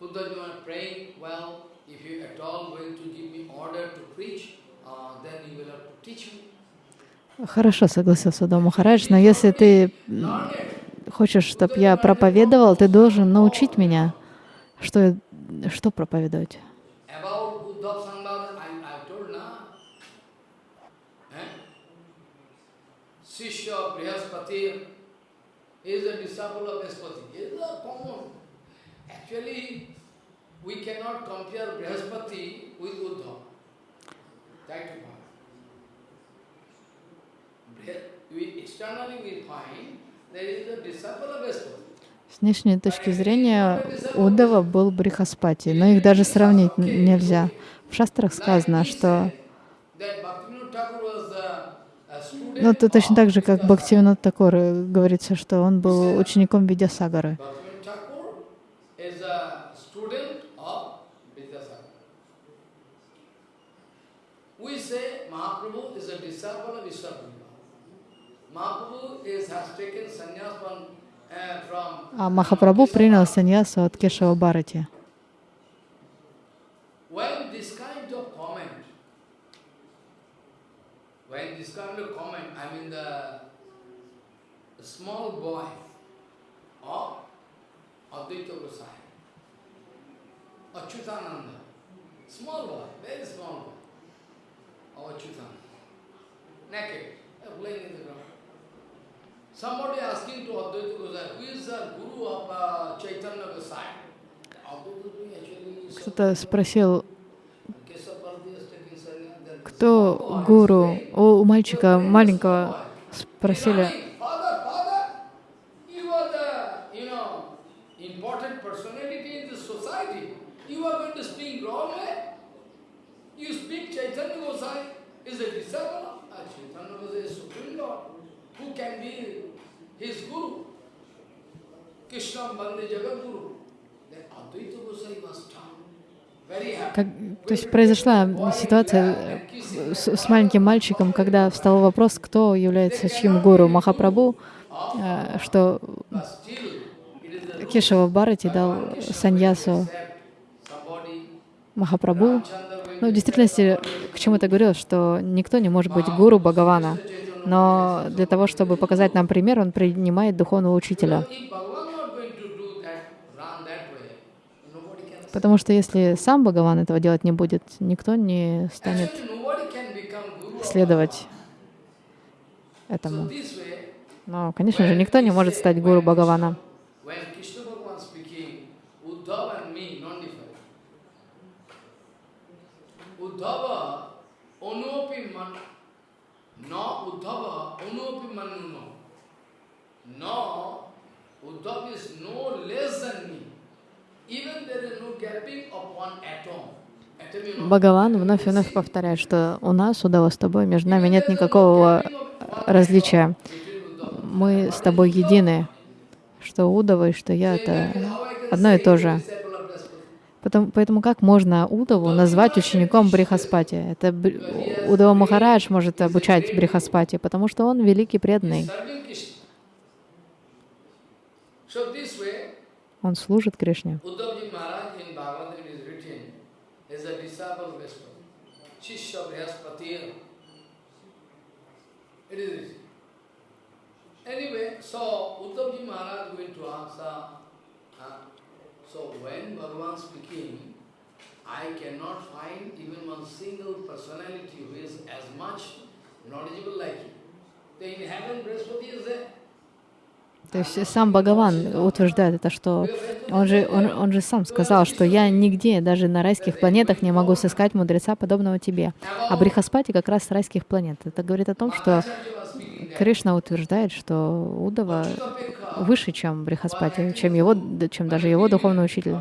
Buddhaji Maharaj praying, well, if you at all going to give me order to preach, uh, then you will have to teach me. Хорошо, согласился Удава Махарадж, но если ты хочешь, чтобы я проповедовал, ты должен научить меня, что, что проповедовать. Eh part. Brih- We, externally we find there is a disciple of Brihaspati. С внешней точки зрения Удава был Брихаспати, но их даже сравнить нельзя. В шастрах сказано, что ну, это точно так же, как. Бхактивинод Такур говорится, что он был учеником Видясагары. We say Mahaprabhu is a disciple of. А Махапрабху принял саньясу от Кешава Барати. When this kind of comment, when this kind of comment, I mean the, the small boy of Advaita Gosai, Achyutananda, small boy, very small boy, of Achyutananda, naked, uh, playing in the ground. Кто-то спросил, кто гуру? У мальчика маленького спросили, Father, father, you are the, you know, important personality in this society. You are going to speak wrong way. You speak Chaitanya Gosai is a disciple of Chaitanya Gosai is Supreme Lord. Who can be his guru? Krishna Bande Jagat Guru. Then Advaita Gosai was stunned. Very happy. Как, то есть произошла ситуация э, с, с маленьким мальчиком, когда встал вопрос, кто является чьим гуру Махапрабху, э, что Кешава Барати дал саньясу somebody Махапрабху. Ну, в действительности, к чему это говорил, что никто не может быть гуру Бхагавана. Но для того, чтобы показать нам пример, он принимает духовного учителя. If Bhagavan not going to do that, run that way, nobody can. Потому что если сам Бхагаван этого делать не будет, никто не станет следовать этому. Но, конечно же, никто не может стать гуру Бхагавана. Бхагаван вновь и вновь повторяет, что у нас, Удава, с тобой, между нами нет никакого различия. Мы с тобой едины, что Удава и что я — это одно и то же. Потому, поэтому как можно Удаву назвать учеником Брихаспати? Это Удава Махарадж может обучать Брихаспати, потому что он великий преданный. Он служит Кришне. Anyway, so Uddhavji Maharaj going to answer. Uh, so when Bhagavan speaking, I cannot find even one single personality who is as much knowledgeable like you. The in heaven, Brihaspati is there. То есть сам Бхагаван утверждает это, что он же, он, он же сам сказал, что я нигде, даже на райских планетах, не могу сыскать мудреца, подобного тебе. А Брихаспати как раз с райских планет. Это говорит о том, что Кришна утверждает, что Удава выше, чем Брихаспати, чем, его, чем даже его духовный учитель.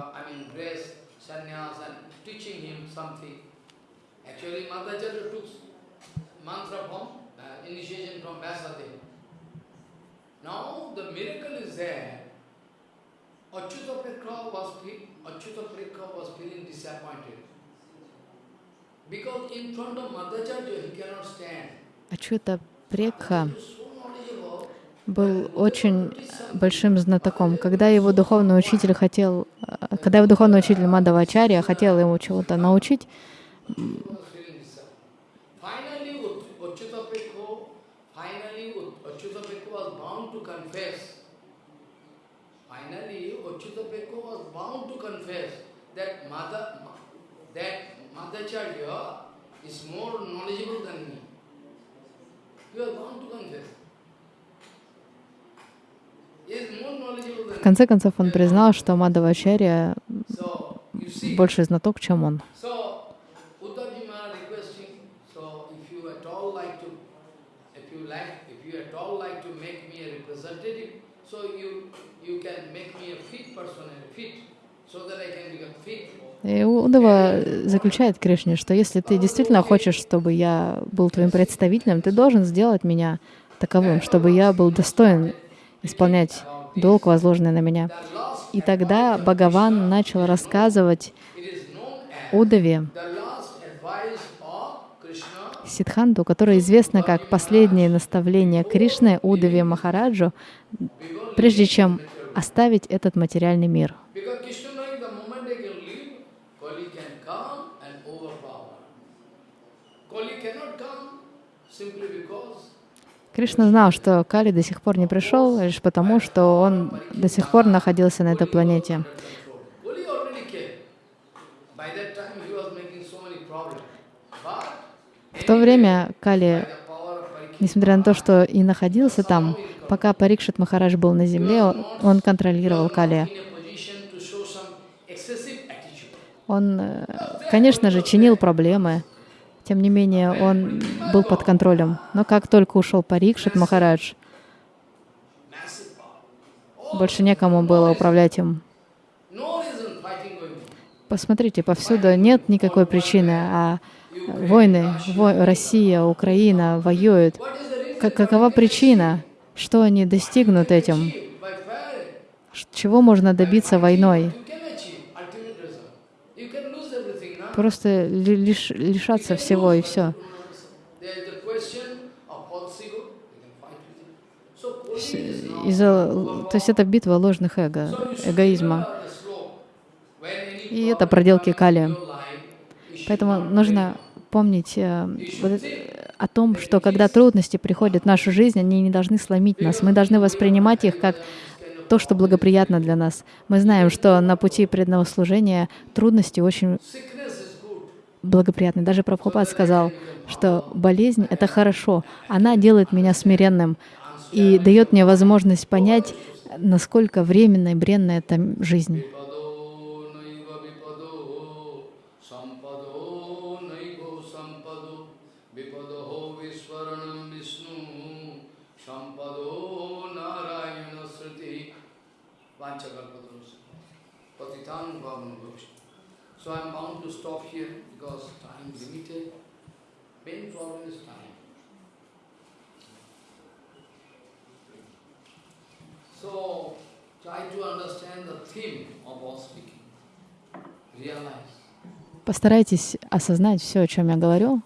Ачута Прекха был очень большим знатоком. Когда его духовный учитель хотел, когда его духовный учитель Мадавачарья хотел ему чего-то научить, Madhacharya is more knowledgeable than me. В конце концов, он признал, что Мадавачарья больше знаток, чем он. И Удава заключает Кришне, что если ты действительно хочешь, чтобы я был твоим представителем, ты должен сделать меня таковым, чтобы я был достоин исполнять долг, возложенный на меня. И тогда Бхагаван начал рассказывать Удаве, Сидханту, которое известно как последнее наставление Кришны Удаве Махараджу, прежде чем оставить этот материальный мир. Кришна знал, что Кали до сих пор не пришел, лишь потому, что он до сих пор находился на этой планете. В то время Кали, несмотря на то, что и находился там, пока Парикшит Махарадж был на земле, он контролировал Кали. Он, э, конечно же, чинил проблемы, тем не менее, он был под контролем. Но как только ушел Парикшит Махарадж, больше некому было управлять им. Посмотрите, повсюду нет никакой причины, а войны, во Россия, Украина воюют. Как, какова причина? Что они достигнут этим? Чего можно добиться войной? Просто лиш, лишаться всего и все. Из-за, то есть это битва ложных эго, эгоизма. И это проделки Кали. Поэтому нужно помнить э, вот, о том, что когда трудности приходят в нашу жизнь, они не должны сломить нас. Мы должны воспринимать их как то, что благоприятно для нас. Мы знаем, что на пути преданного служения трудности очень благоприятной. Даже Прабхупад сказал, что болезнь — это хорошо. Она делает меня смиренным и дает мне возможность понять, насколько временной и бренна эта жизнь. Vipado naiva vipado sampado naivo sampado vipado visvaranam vishnu sampado narayana sriti vanchakalpatarus patitan bhavana bhavishnu. So I am bound to stop here because time is limited. Main problem is time. So try to understand the theme of our speaking. Realize. Постарайтесь осознать все, о чем я говорю,